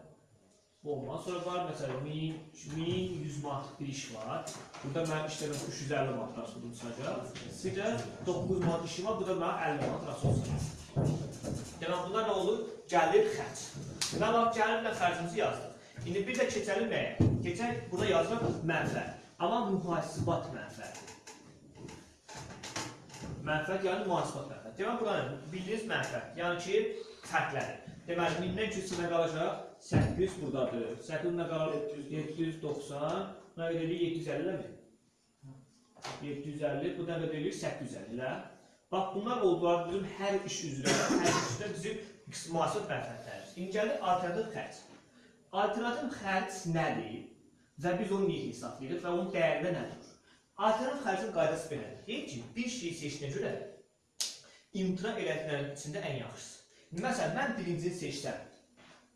Bu olmaz. Sonra var məsələn 1000, 1100 manatlıq bir iş var. Burada mənim işləməm 350 manat rasxodum çıxacaq. Sizə 9 manat işim var. Burada mənim 50 manat rasxodum çıxacaq. Demək bunlar nə olur? Gəlir xərc. Mən bax gəlirlə xərcimizi yazdıq. İndi bir də keçəlim nəyə? Keçək burada yazıram mənfəət. Amma mühasibat mənfəəti. Mənfəət yəni mühasibat mənfəət. Demək bura nə? Bildiyiniz mənfəət. Yəni ki, fərqləri. Deməli 1000-dən küsünə qalacaq 800 burdadır. 800 nə qalır? 790. Nə qədər edir? 750 mi? 750. Bu qədər edir? 850 ilə. Bax bunlar oldular bizim hər iş üzrə, hər işdə bizim mühasibat mənfəətlərimiz. İndi gəlir alternativ xərc. Alternativ xərc nədir və biz onu niyə hesablayırıq və onun dəyəri də nədir? Alternativ xərcin qaydası belədir. Deyir ki, bir şeyi seçdiyinə görə imtina elədiklərin içində ən yaxşısı. Məsələn, mən birincini seçsəm,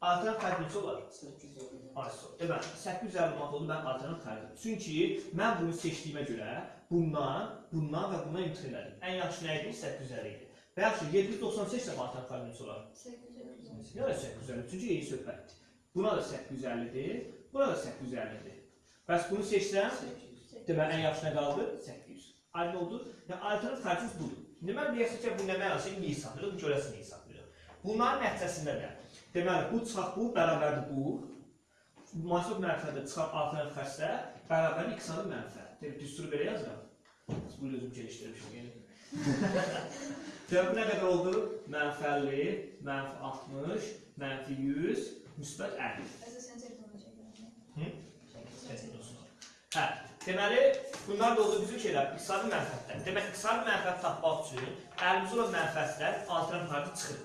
alternativ xərc neçə olar? 850. Arso. Deməli, 850 manat oldu mənim alternativ xərcim. Çünki mən bunu seçdiyimə görə bundan, bundan və bundan imtina elədim. Ən yaxşı nə idi? 850 idi. Və yaxşı 798 də alternativ xərc neçə olar? 850. Ya da 850. Çünki eyni söhbətdir. Buna da 850-dir, buna da 850-dir. Bəs bunu seçsəm, 800. deməli ən yaxşı nə qaldı? 800. Aydın oldu? Yəni alternativ xərcimiz budur. İndi mən deyəsən ki, bu nə mənası görəsin niyə hesablayırıq. Bunların nəticəsində də deməli bu çıxaq bu bərabərdir bu. Müasib mənfəətdə çıxaq alternativ xərcdə bərabər iqtisadi mənfəət. Demək düsturu belə yazıram. Bu özüm gəlişdirmişəm yəni. Demək bu nə qədər oldu? Mənfi 50, mənfi 60, mənfi 100, müsbət 50. Əsasən çəkirəm. Hı? Çəkirəm. Hə, deməli bunlar da oldu bizim şeylər, iqtisadi mənfəətlər. Demək iqtisadi mənfəət tapmaq üçün əlimizdə olan mənfəətlər alternativ xərci çıxır.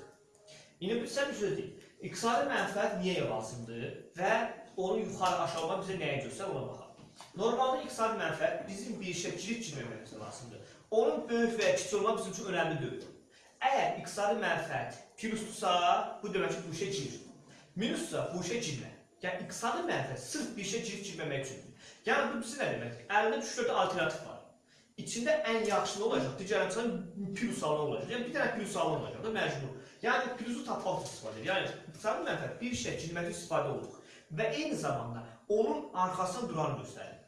İndi biz sən bir söz deyim. İqtisadi mənfəət niyə lazımdır və onu yuxarı aşağıma bizə nəyə göstər ona baxaq. Normalda iqtisadi mənfəət bizim bir işə girir girməməyimizə lazımdır. Onun böyük və ya kiçik olmaq bizim üçün önəmli deyil. Əgər iqtisadi mənfəət plusdursa, bu demək ki, bu işə girir. Minusdursa, bu işə girmə. Yəni iqtisadi mənfəət sırf bir işə girib girməmək üçündür. Yəni bu bizə nə deməkdir? Əlində 3-4 alternativ var. İçində ən yaxşı nə olacaq? Digərlərindən plus alan olacaq. Yəni bir dənə plus alan olacaq da məcbur. Yəni plusu tapmaq istifadə edir. Yəni iqtisadi mənfəət bir işə girməkdə istifadə olunur və eyni zamanda onun arxasında duranı göstərir.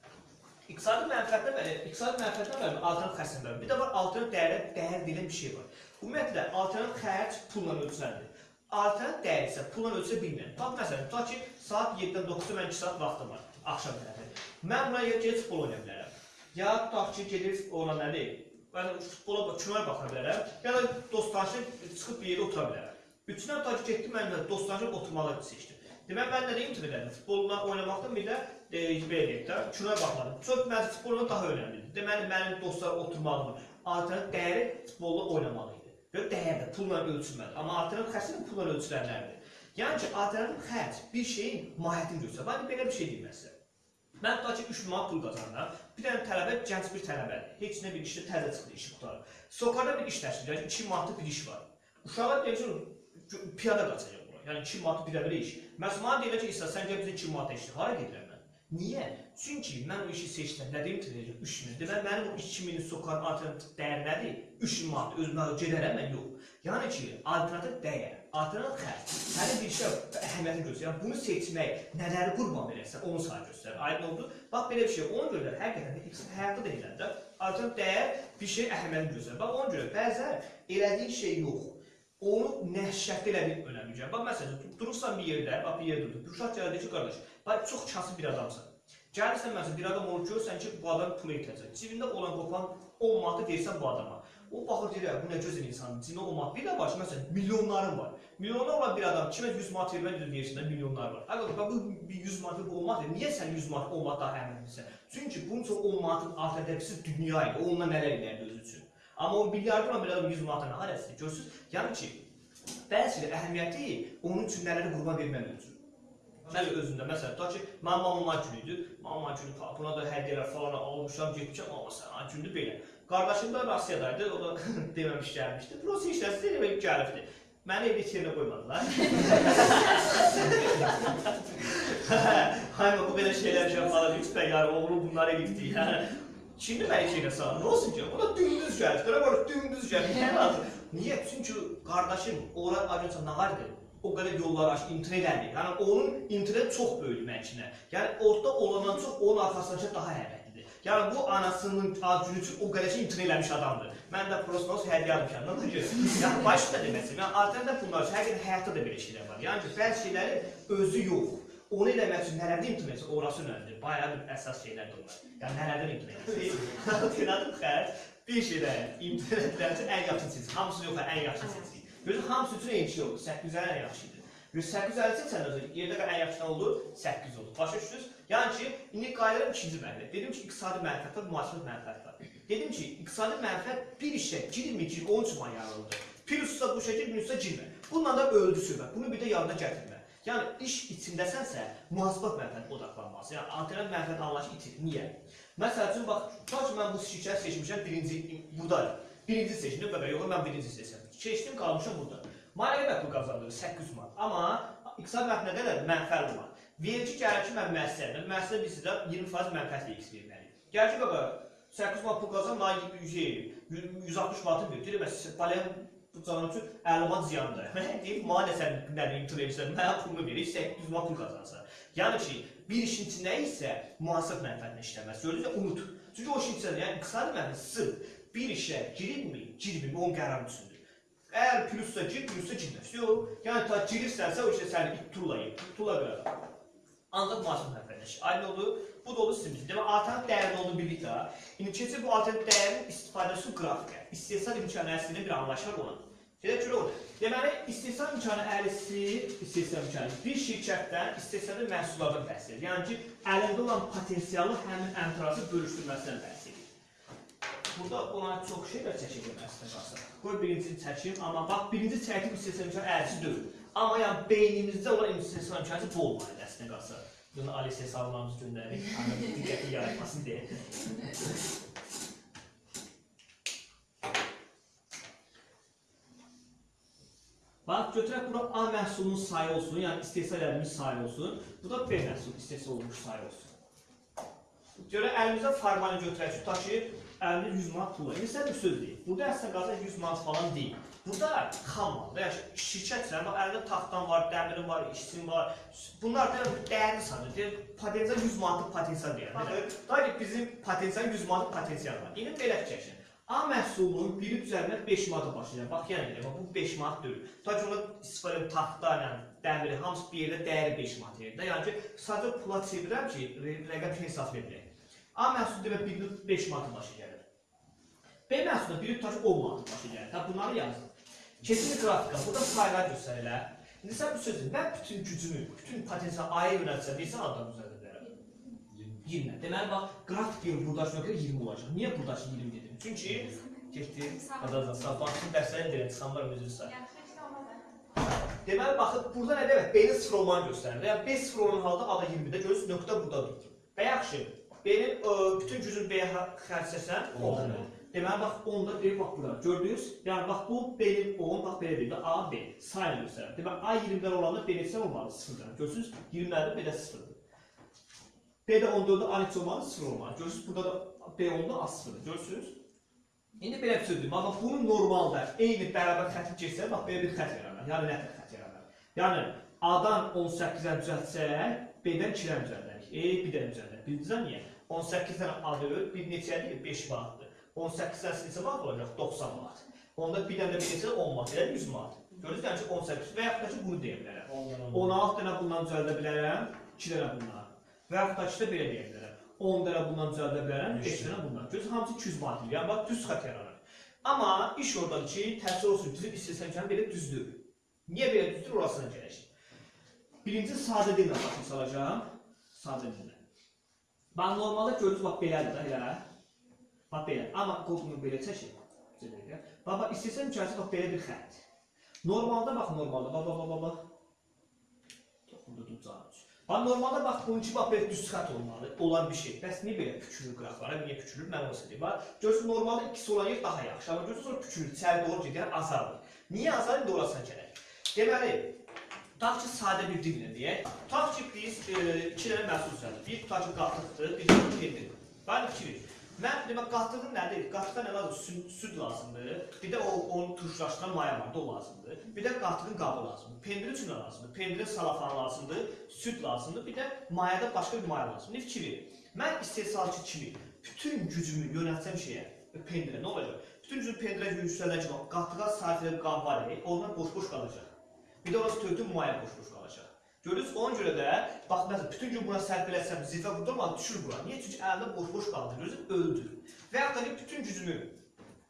İqtisadi mənfəətlə və iqtisadi mənfəətlə və alternativ xərclər. Bir də var alternativ dəyərə dəyər deyilən bir şey var. Ümumiyyətlə alternativ xərc pulla ölçülənir. Alternativ dəyər isə pulla ölçülə bilmir. Bax məsələn, tutaq ki, saat 7-dən 9-a mən 2 saat vaxtım var, axşam tərəfi. Mən buraya gedib futbol oynaya bilərəm. Ya tutaq ki, gedib ona nədir? Mən futbola kinoya baxa bilərəm. Ya da dostlaşıb çıxıb bir yerdə otura bilərəm. Üçündən tutaq ki, getdim mən də dostlaşıb oturmalı seçdim. Demək mən nə deyim ki, elədim? Futbolla oynamaqdan bir də e, belə deyək də, kinoya baxmadım. Çox mənim futboldan daha önəmlidir. Deməli mənim dostlar oturmağımın alternativ dəyəri futbolla oynamalı idi. Və dəyər də pulla ölçülməli. Amma alternativ xərc də pulla ölçülənlərdir. Yəni ki, alternativ xərc bir şeyin mahiyyətini göstərir. Bax belə bir şey deyim mən sizə. Mən tutaq ki 3 manat pul qazanıram. Bir dənə tələbə, gənc bir tələbədir. Heç nə bir işdə təzə çıxdı, işi qutarır. Sokarda bir iş təşkil edir, 2 manatlıq bir iş var. Uşaqlar deyir ki, piyada qaçacaq bura. Yəni 2 manat bir bir iş. Məsələn, deyirlər ki, İsa, sən gəl bizə 2 manat işlə. Hara gedirəm mən? Niyə? Çünki mən o işi seçdim. Nə deyim ki, 3000. Demək mənim o 2000 sokarın alternativ dəyər nədir? 3000 manat özümə gedərəm mən yox. Yəni ki, alternativ dəyər, alternativ xərc. Hələ bir şey əhəmiyyəti göstərir. Yəni bunu seçmək, nələri qurban verərsən, onu sənə göstərir. Aydın oldu? Bax belə bir şey. Ona görə həqiqətən də həyatda da eləndə alternativ dəyər bir şey əhəmiyyəti göstərir. Bax ona görə bəzən elədiyin şey yox. Onu nə şəkil elədiyin önəmli gəlir. Bax məsələn, dur- durursan bir yerdə, bax bir yerdə dur. Uşaq gəlir deyir ki, qardaş, bax çox kasıb bir adamsan. Gəlirsən məsələn bir adam olur görsən ki, bu adam pul ehtiyacı. Cibində olan qopan 10 manatı versən bu adama. O baxır deyir, "Ya, bu nə gözəl insandır. Cibində 10 manat. Bir də baş məsələn milyonların var. Milyonlar olan bir adam kimə 100 manat vermək üzrə versin də milyonlar var. Bax bu bir 100 manat bu olmaz. Niyə sən 100 manat 10 manat daha əhəmiylisən? Çünki bunun üçün 10 manatın alternativisi dünya idi. Onunla nələr edərdi özü üçün. Amma o milyarder olan bir adam 100 manata nə hərəsidir? Görürsüz? Yəni ki, bəzi əhəmiyyəti onun üçün nələri qurban vermək üçün. Mən özümdə məsələn, tutaq ki, mənim mamama günüdür. Mamama günü buna da hədiyyələr falan almışam, getmişəm, amma sən gündür belə. Qardaşım da Rusiyadaydı, o da deməmiş gəlmişdi. Rusiya işləsi demək gəlibdi. Məni evdə yerinə qoymadılar. Hayır, bu belə şeylər şey falan üç bəyyar oğlu bunları edibdi. Yəni Şimdi mən şeyə sağ. Nə olsun ki? O da dümdüz gəlir. Görə var, dümdüz gəlir. Nə lazım? Niyə? Çünki qardaşım ora ajansa nağardı. O qədər yollar aç, internet elədi. Yəni onun internet çox böyük mənkinə. Yəni orada olandan çox onun arxasınca daha əhəmiyyətlidir. Yəni bu anasının acını üçün o qədər şey internet eləmiş adamdır. Mən də prosnos hədiyyə almışam. Nə deyir? Yəni başqa deməsin. Yəni alternativ bunlar üçün həqiqətən həyatda da belə şeylər var. Yəni ki, bəzi şeylərin özü yox. Onu eləmək üçün nələrdə imtina etsə, orası önəmlidir. Bir əsas şeylərdir onlar. Yəni nələrdən imtina etsin? Alternativ xərc bir şeydə imtina üçün ən yaxşı seçin. Hamısı yox, ən yaxşı seçin. Gözün hamısı üçün eyni şey olur. 800 ən yaxşıdır. 850 seçəndə yerdə ən yaxşı olur? 800 olur. Başa düşdünüz? Yəni ki, indi qayıdıram ikinci mərhələ. Dedim ki, iqtisadi mənfəət var, müasir mənfəət var. Dedim ki, iqtisadi mənfəət bir işə girmir, gir, onun üçün yararlıdır. Plussa bu şəkil, minussa girmə. Bununla da öldü söhbət. Bunu bir də yadına gətirmə. Yəni iş içindəsənsə, mühasibat mənfəət odaqlanmalısan. Yəni alternativ mənfəət anlayışı itir. Niyə? Məsəl üçün bax, ki, mən bu şirkəti seçmişəm, birinci buradayım. Birinci seçdim, bəbə, yox, mən birinci seçsəm. Keçdim, qalmışam burada. Mənə qədər pul qazandım, 800 manat. Amma iqtisad mənfəət nə qədər mənfəət var. Verici gəlir ki, mən müəssisədən, müəssisə biz sizə 20% mənfəətlə x verməliyik. Gəlir ki, bəbə, 800 manat pul qazan, mənə şey, 160 manatı. Deyir, bəs balyan bu canım üçün 50 manat ziyandır. Mən deyim, mənə nə sən nədir imtina edirsən, mənə pulunu verir, 800 manat pul qazansan. Yəni ki, bir işin içində isə müasir mənfəətlə işləməz. Gördünüzsə, unut. Çünki o işin içində, yəni iqtisadi mənfəət sırf bir işə girirmi, girmirmi, onun qərarı üçündür. Əgər plussa gir, plussa girməz. Yox, yəni ta girirsənsə o işə səni ittulayıb, ittula qədər. Ancaq mənfəətlə iş. Aydın oldu, bu da oldu sizin üçün. Demək, alternativ dəyərin olduğu birlikdə, indi keçir bu alternativ dəyərin istifadəsi qrafikə. İstehsal imkanı əslində bir anlayış var ona. Gedək görə orada. Deməli, istehsal imkanı əhlisi, istehsal imkanı bir şirkətdən istehsalda məhsullardan bəhs edir. Yəni ki, əlində olan potensialı həmin əmtrazı bölüşdürməsindən bəhs edir. Burada ona çox şeylər çəkəcəm əslində qalsa. Qoy birincini çəkim, amma bax birinci çəkim istehsal imkanı əhlisi deyil. Amma yəni beynimizdə olan istehsal imkanı bu olmalıdır əslində qalsa. Bunu Ali hesablarımız göndərik, hani diqqəti yaratmasın deyə. Bax, götürək bura A məhsulunun sayı olsun, yəni istehsal edilmiş sayı olsun. Bu da B məhsul istehsal olunmuş sayı olsun. Görə əlimizdə formalini götürək, tutaq ki, əlimdə 100 manat pul var. İndi bir söz deyil. Burada əslində qaza 100 manat falan deyil. Burada xam malda, yəni şirkətsən, bax əlində taxtan var, dəmirin var, işçin var. Bunlar da dəyərli sayılır. Deyir, potensial 100 manatlıq potensial deyir. Baxın, da ki bizim potensial 100 manatlıq potensial var. İndi belə fikirləşin. A məhsulunun biri düzəlmək 5 manata başlayacaq. Bax, yəni deyirəm, bax, bu 5 manat deyil. Ta ki, ona istifadə edim taxta, yəni dəmiri, hamısı bir yerdə dəyəri 5 manat yerdə. Yəni ki, sadəcə pula çevirəm ki, rə- rəqəm hesab edək. A məhsulu demək biri 5 manata başa gəlir. B biri tutaq ki, 10 manata başa gəlir. Ta bunları yazdım. Keçin qrafika, burada sayılar göstərirlər. İndi sən bu sözü, mən bütün gücümü, bütün potensial aya yönəltsəm, deyirsən adam düzəldə bilərəm. 20. Deməli bax, qrafikin buradakı nöqtə 20 olacaq. Niyə buradakı 20 dedim? Çünki getdi, qadazan sağ baxsın dərslərin deyirəm, çıxanlar özünü say. Deməli baxın, burada nə demək? B-nin sıfır olmanı göstərir. Yəni B sıfır olan halda A da 20-də görürsünüz, nöqtə burada durur. Və yaxşı, B-nin ə, bütün gücünü B-yə xərcləsən, 10. Deməli bax 10 da deyir bax bura. Gördünüz? Yəni bax bu B-nin 10, bax belə deyir də A, B. Sayını göstərir. Deməli A 20-dən olanda B neçə olmalı? 0-dan. Görürsüz? 20-lərdə B-də 0-dır. B-də 14-də A neçə olmalı? 0 olmalı. Görürsüz? Burada da B 10-da A 0-dır. Görürsüz? İndi belə bir sözdür. Bax bunun normalda eyni bərabər xətti keçsə, bax belə bir xətt yaranar. Yəni nə tər xətt yaranar? Yəni A-dan 18-dən düzəltsək, B-dən 2-dən düzəldərik. E, bir dənə düzəldək. Bildiniz niyə? 18-dən A-dır, bir neçədir? 5 manatdır. 18-dən neçə manat olacaq? 90 manat. Onda bir dənə bir neçə 10 manat, elə 100 manat. Görürsünüz, yəni ki 18 və yaxud da ki bunu deyə bilərəm. 16 dənə bundan düzəldə bilərəm, 2 dənə bundan. Və yaxud da ki də belə deyə bilərəm. 10 dənə bundan düzəldə bilərəm, 5 dənə bundan. Görürsünüz, hamısı 200 manat. Yəni bax düz xətt yaranır. Amma iş oradadır ki, təəssüf olsun bizim istəsəm belə düzdür. Niyə belə düzdür, orasına gələcək. Birinci sadə dillə başa salacağım. Sadə dillə. Bax normalda görürüz bax belədir də elə. Bax belə. Amma qolunu belə çəkir. Bax bax istəsəm gəlsə bax belə bir xətt. Normalda bax normalda bax bax bax bax. bax. Toxundu ducaq. Bax normalda bax bunun ki bax belə düz xətt olmalı. Olan bir şey. Bəs niyə belə küçülür qıraqlara? Niyə küçülür? Mən onu söyləyim. Bax görürsüz normalda ikisi olan yer daha yaxşı. Amma görürsüz sonra küçülür, çəl doğru gedir, azalır. Niyə azalır? İndi orasına gələk. Deməli, tutaq ki sadə bir dillə deyək. Tutaq ki biz e, iki dənə məhsul düzəldik. Bir tutaq ki qatıqdır, bir tutaq ki pendir. Bax fikir. Mən demək qatığın nədir? Qatığa nə lazımdır? Süd, süd lazımdır. Bir də o onu turşulaşdıran maya var, o lazımdır. Bir də qatığın qabı lazımdır. Pendir üçün nə lazımdır? Pendirin salafan lazımdır, süd lazımdır. Bir də mayada başqa bir maya lazımdır. Ne fikir verin. Mən istehsalçı kimi bütün gücümü yönəltsəm şeyə, pendirə nə olacaq? Bütün gücümü pendirə yüksələcək. Qatığa sahib edilən qab var, ondan boş-boş qalacaq. Bir də orası tökdüm maya boş-boş qalacaq. Görürsüz, ona görə də bax məsələn bütün gün buna sərf eləsəm, zirvə vurdurma, düşür bura. Niyə? Çünki əlində boş-boş qaldı. Görürsüz, öldü. Və yaxud da ki, bütün gücümü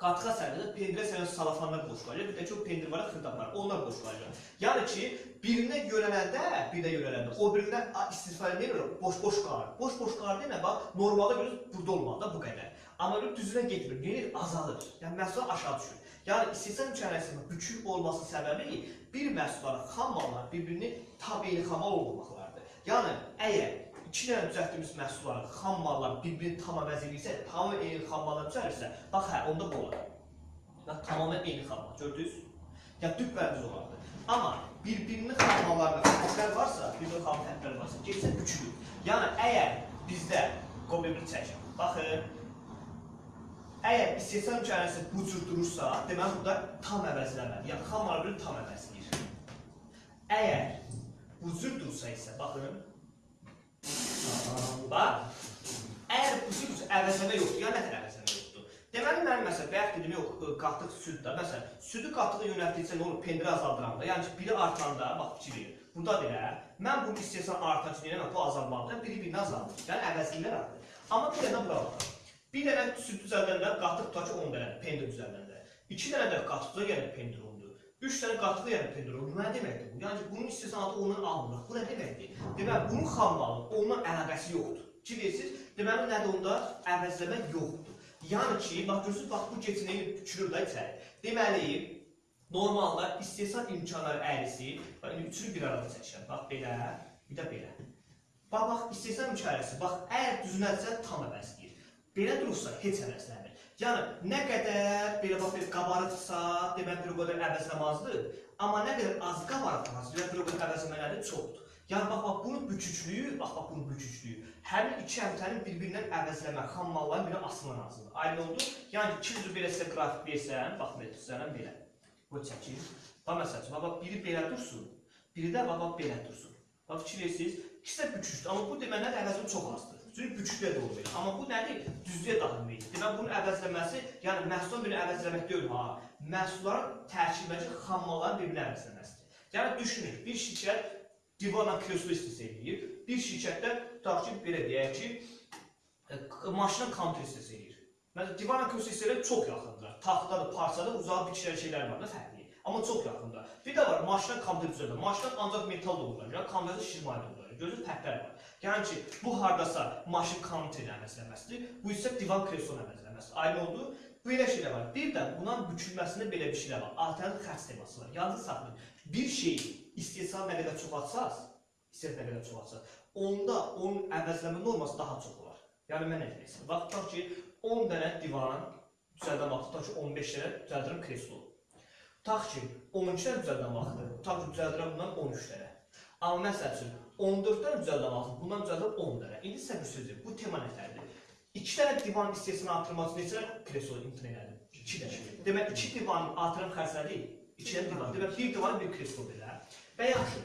qatığa sərf edib, pendirə sərf salafanlar boş qalacaq. Bir də ki, o pendir var, xırdan var, onlar boş qalacaq. Yəni ki, birinə yönələndə, birinə yönələndə, o birindən istifadə edir, boş-boş qalır. Boş-boş qalır demə, bax, normalda görürsüz, burada olmalı da bu qədər. Amma düzünə getmir, gelir, azalır. Yəni məhsul aşağı düşür. Yəni istehsal imkaniyəsinin bükük olması səbəbi bir məhsulların xam mallar bir-birini tabiini xamal olmamaqlardır. Yəni əgər iki dənə düzəltdiyimiz məhsulların xam mallar bir-birini tam əvəz edirsə, tam eyni xam mallar düzəlirsə, bax hə, onda bu olar. Bax tamamilə eyni xam mal, gördünüz? Yəni düppərimiz olardı. Amma bir-birinin xam mallarında fərqlər varsa, bir-birinin xam fərqlər varsa, getsə bükülür. Yəni əgər bizdə qoy bir çəkim. Baxın, Əgər istehsal imkaniyəsi bu cür durursa, deməli burada tam əvəzləməli, yəni xam malları tam əvəzləyir. Əgər bu cür dursa isə, baxın. Bax. Əgər bu cür əvəzləmə yoxdur, yəni nə əvəzləmə yoxdur? Deməli mənim məsələn bayaq dedim yox, qatıq süd də. Məsələn, südü qatığı yönəltdikcə nə olur? Pendiri azaldıranda, yəni ki, biri artanda, bax verin. Burada belə, mən bunu istehsal üçün yəni bu azalmalıdır, biri birini azaldır. Yəni əvəzlilər artır. Amma bir dənə bura baxın. Bir dənə süd düzəldəndə qatıq tutaq ki 10 dənə pendir düzəldəndə. 2 dənə də qatıqda yəni pendir oldu. 3 dənə qatıqda yəni pendir oldu. Bu nə deməkdir bu? Yəni bunun istehsalatı ondan alınır. Bu nə deməkdir? Deməli bunun xam malı ondan əlaqəsi yoxdur. Ki deyirsiniz? Deməli nədir onda? Əvəzləmə yoxdur. Yəni ki, bax görürsüz, bax bu keçinəyi bükülür də içəri. Deməli, normalda istehsal imkanları əyrisi, bax indi üçünü bir arada çəkirəm. Bax belə, bir də belə. Bax bax istehsal imkanları, bax əgər düzünəlsə tam əvəzləyir. Belə durursa heç əvəzlənmir. Yəni nə qədər belə bax bir qabarıqsa, demək bir o qədər əvəzləmazdır. Amma nə qədər az qabarıqmaz, demək bir o qədər əvəzləmələri çoxdur. Yəni bax bax bunun büküklüyü, bax bax bunun büküklüyü. Həmin iki əmtənin bir-birindən əvəzləmə, xam malların birinə asılma lazımdır. Aydın oldu? Yəni iki üzü belə sizə qrafik versəm, bax belə düzələn belə. Bu çəkir. Bax məsələn, bax bax biri belə dursun, biri də bax belə dursun. Bax fikir verirsiniz, ikisi də bükükdür, amma bu deməli əvəzin çox azdır. Çünki bükükdə də olur. Amma bu nədir? Düzlüyə daxilməkdir. Demək bunun əvəzləməsi, yəni məhsulun birini əvəzləmək deyil ha. Məhsulların tərkibindəki xam malların bir-birini əvəzləməsidir. Yəni düşünün, bir şirkət divanla kreslo istehsal edir. Bir şirkətdə tutaq ki, belə deyək ki, e, maşının kontr istehsal edir. Məsələn, divanla kreslo istehsal çox yaxındır. Taxtadır, parçadır, uzağa bükülən şeylər var da fərqli. Amma çox yaxında. Bir də var, maşına kontr düzəldir. Maşına ancaq metal doldurulur. Yəni konvertə şirmay Gözün fərqlər var. Yəni ki, bu hardasa maşın kontrin əvəzləməsidir, bu isə divan kreslonun əvəzləməsidir. Aydın oldu? Belə şeylər var. Bir də bunun bükülməsində belə bir şeylər var. Alternativ xərc teması var. Yalnız saxlayın. Bir şeyi istehsal nə qədər çox atsaz, istehsal nə qədər çox atsaz, onda onun əvəzləmə norması daha çox olar. Yəni mən demək istəyirəm? Bax, tutaq ki, 10 dənə divan düzəldən vaxtı, tutaq ki, 15 dənə düzəldirəm kreslo. Tutaq ki, 12 dənə düzəldən vaxtı, tutaq ki, düzəldirəm bundan 13 dənə. Amma məsəl üçün 14 dənə düzəldən vaxtı, bundan düzəldirəm 10 dənə. İndi sizə bir söz deyim, bu tema nətərdir? 2 dənə divan istehsalını artırması neçə kreslo imtina elədim? 2 dənə. Demək 2 divanın artıran xərcləri 2 dənə divan. Demək bir divan bir kreslo belə. Və yaxşı.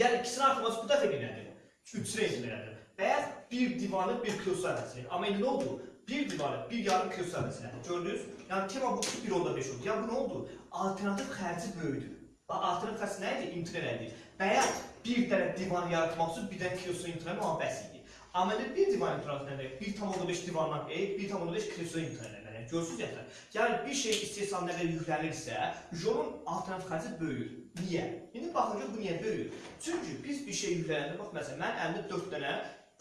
Yəni ikisini artırması bu dəfə elədim. 3-ünə imtina elədim. Və ya bir divanı bir kreslo əvəzləyir. Amma indi nə oldu? Bir divanı bir yarım kreslo əvəzləyir. Gördünüz? Yəni tema bu 1 onda 5 oldu. Yəni bu nə oldu? Alternativ xərci böyüdü. Alternativ xərci nə idi? İmtina elədi. Və ya bir dənə divan yaratmaq üçün bir dənə kreslo imtina bəs idi. İndi bir divan imtina etmək, 1.5 divandan e, 1.5 kreslo imtina etmək. Görürsüz yəni. Yəni bir şey istehsal nə qədər yüklənirsə, onun alternativ xərci böyüyür. Niyə? İndi baxın ki, bu niyə böyüyür? Çünki biz bir şey yüklənəndə, bax məsələn, mən əlimdə 4 dənə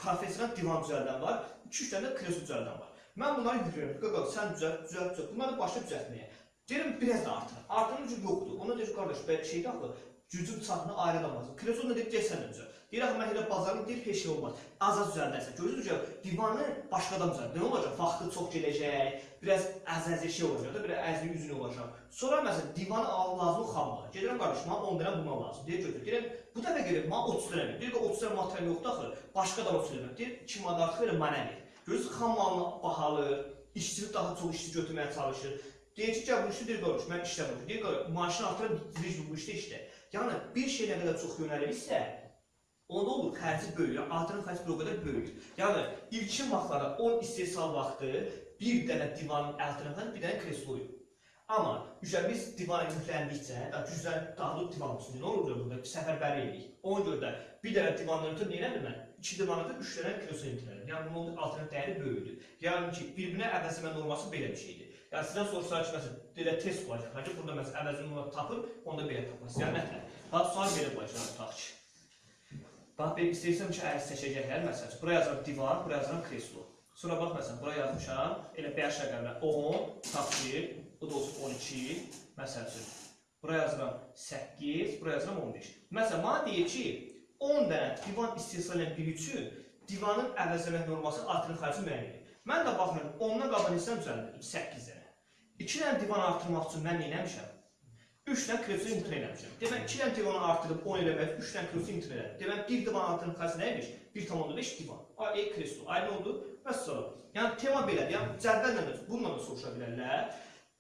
professional divan düzəldən var, 2-3 dənə də kreslo düzəldən var. Mən bunları yükləyirəm. Qaqaq, sən düzəlt, düzəlt, düzəlt. Bunları başa düzəltməyə. Deyirəm biraz da artır. Artırın gücü yoxdur. Ona deyir qardaş, belə şeydə axı gücün çatını ayrılamaz. Kreslo nə deyir, gəlsən düzəlt. Deyir axı mən elə bazarım deyir heç şey olmaz. Az-az düzəldərsən. Görürsüz ki, divanı başqadan düzəlt. Nə olacaq? Vaxtı çox gələcək. Biraz əz-əzi şey olacaq da, biraz əzli üzünü olacaq. Sonra məsələn divanı al lazım xamla. Gedirəm qardaş, mənə 10 dənə bundan lazım. Deyir götür. Deyirəm bu dəfə gəlib mənə 30 dənə ver. Deyir ki 30 dənə material yoxdur axı. Başqa da 30 dənə. Deyir 2 manat artıq verir mənə ver. Görürsüz xam malını bahalır. İşçi daha çox işçi götürməyə çalışır. Deyir ki, gəl bu işi deyir qardaş, mən işləmirəm. Deyir qardaş, maaşını artırım, dirij bu işdə işlə. Yəni bir şey nə qədər çox yönəlirsə, onda olur xərci böyüyür, artırım xərci bir o qədər böyüyür. Yəni ilkin vaxtlarda 10 istehsal vaxtı bir dənə divanın altından bir dənə kresluyum. Amma üzər biz divana yükləndikcə, da güclər dağılıb divan üstündə nə olur burada səfərbərlik edirik. Ona görə də bir dənə divandan ötürü edirəm mən? 2 divana da 3 dənə kreso imtinəlim. Yəni bunun alternativ dəyəri böyüdür. Yəni ki, bir-birinə əvəzləmə norması belə bir şeydir. Yəni sizdən soruşsalar ki, məsələn, belə test olacaq ki, burada məsələn əvəzini norma tapır, onda belə tapırsınız. Yəni nətər? Bax, sual belə olacaq tutaq ki. Bax, bir istəyirsəm ki, əgər seçəcəklər, məsələn, buraya yazıram divan, buraya yazıram kreslo. Sonra bax, məsələn, buraya yazmışam, elə 5 rəqəmlə 10, tapdir, bu da olsun 12, məsəl üçün. Buraya yazıram 8, buraya yazıram 15. Məsələn, mənə deyir ki, 10 dənə divan istehsal edən biri üçün divanın əvəzləmə norması artırım xərci müəyyən edir. Mən də baxıram, 10-dan qalan hissəni düzəldirdim 8 dənə. 2 dənə divan artırmaq üçün mən nə etmişəm? 3 dənə kreso imtina eləmişəm. Demək 2 dənə divanı artırıb 10 eləmək 3 dənə kreso imtina elədim. Demək 1 divan artırım xərci nə imiş? 1.5 divan. Ay, e kreso. Ay nə oldu? Və sonra. Yəni tema belədir. Yəni cədvəllə də bununla da soruşa bilərlər.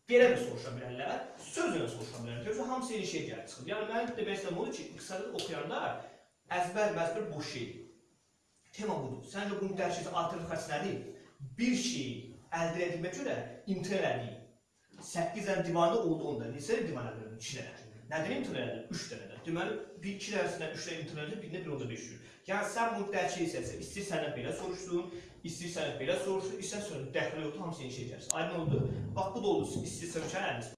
Belə də soruşa bilərlər. Sözlə də soruşa bilərlər. Görürsə hamısı eyni şey gəlib çıxır. Yəni mənim demək istədiyim odur ki, iqtisadiyyat oxuyanda əzbər məzbər boş şeydir. Tema budur. Səncə bunun dərəcəsi artırım xərci nədir? Bir şeyi əldə edilmək görə imtina elədik. 8 dənə divanı oldu onda. Neçə divan əldə edildi? 2 dənə. Nədən imtina elədin? 3 dənədən. Deməli, bir 2 dənəsindən 3 dənə imtina elədin, birinə bir onda 5 cür. Yəni sən bunu dərk edirsən, istəyir səndən belə soruşdun, istəyir səndən belə soruşdun, istəyir səndən dəxli yoxdur, hamısı eyni şey gəlsin. Aydın oldu? Bax bu da oldu. İstəyirsən ki, əliniz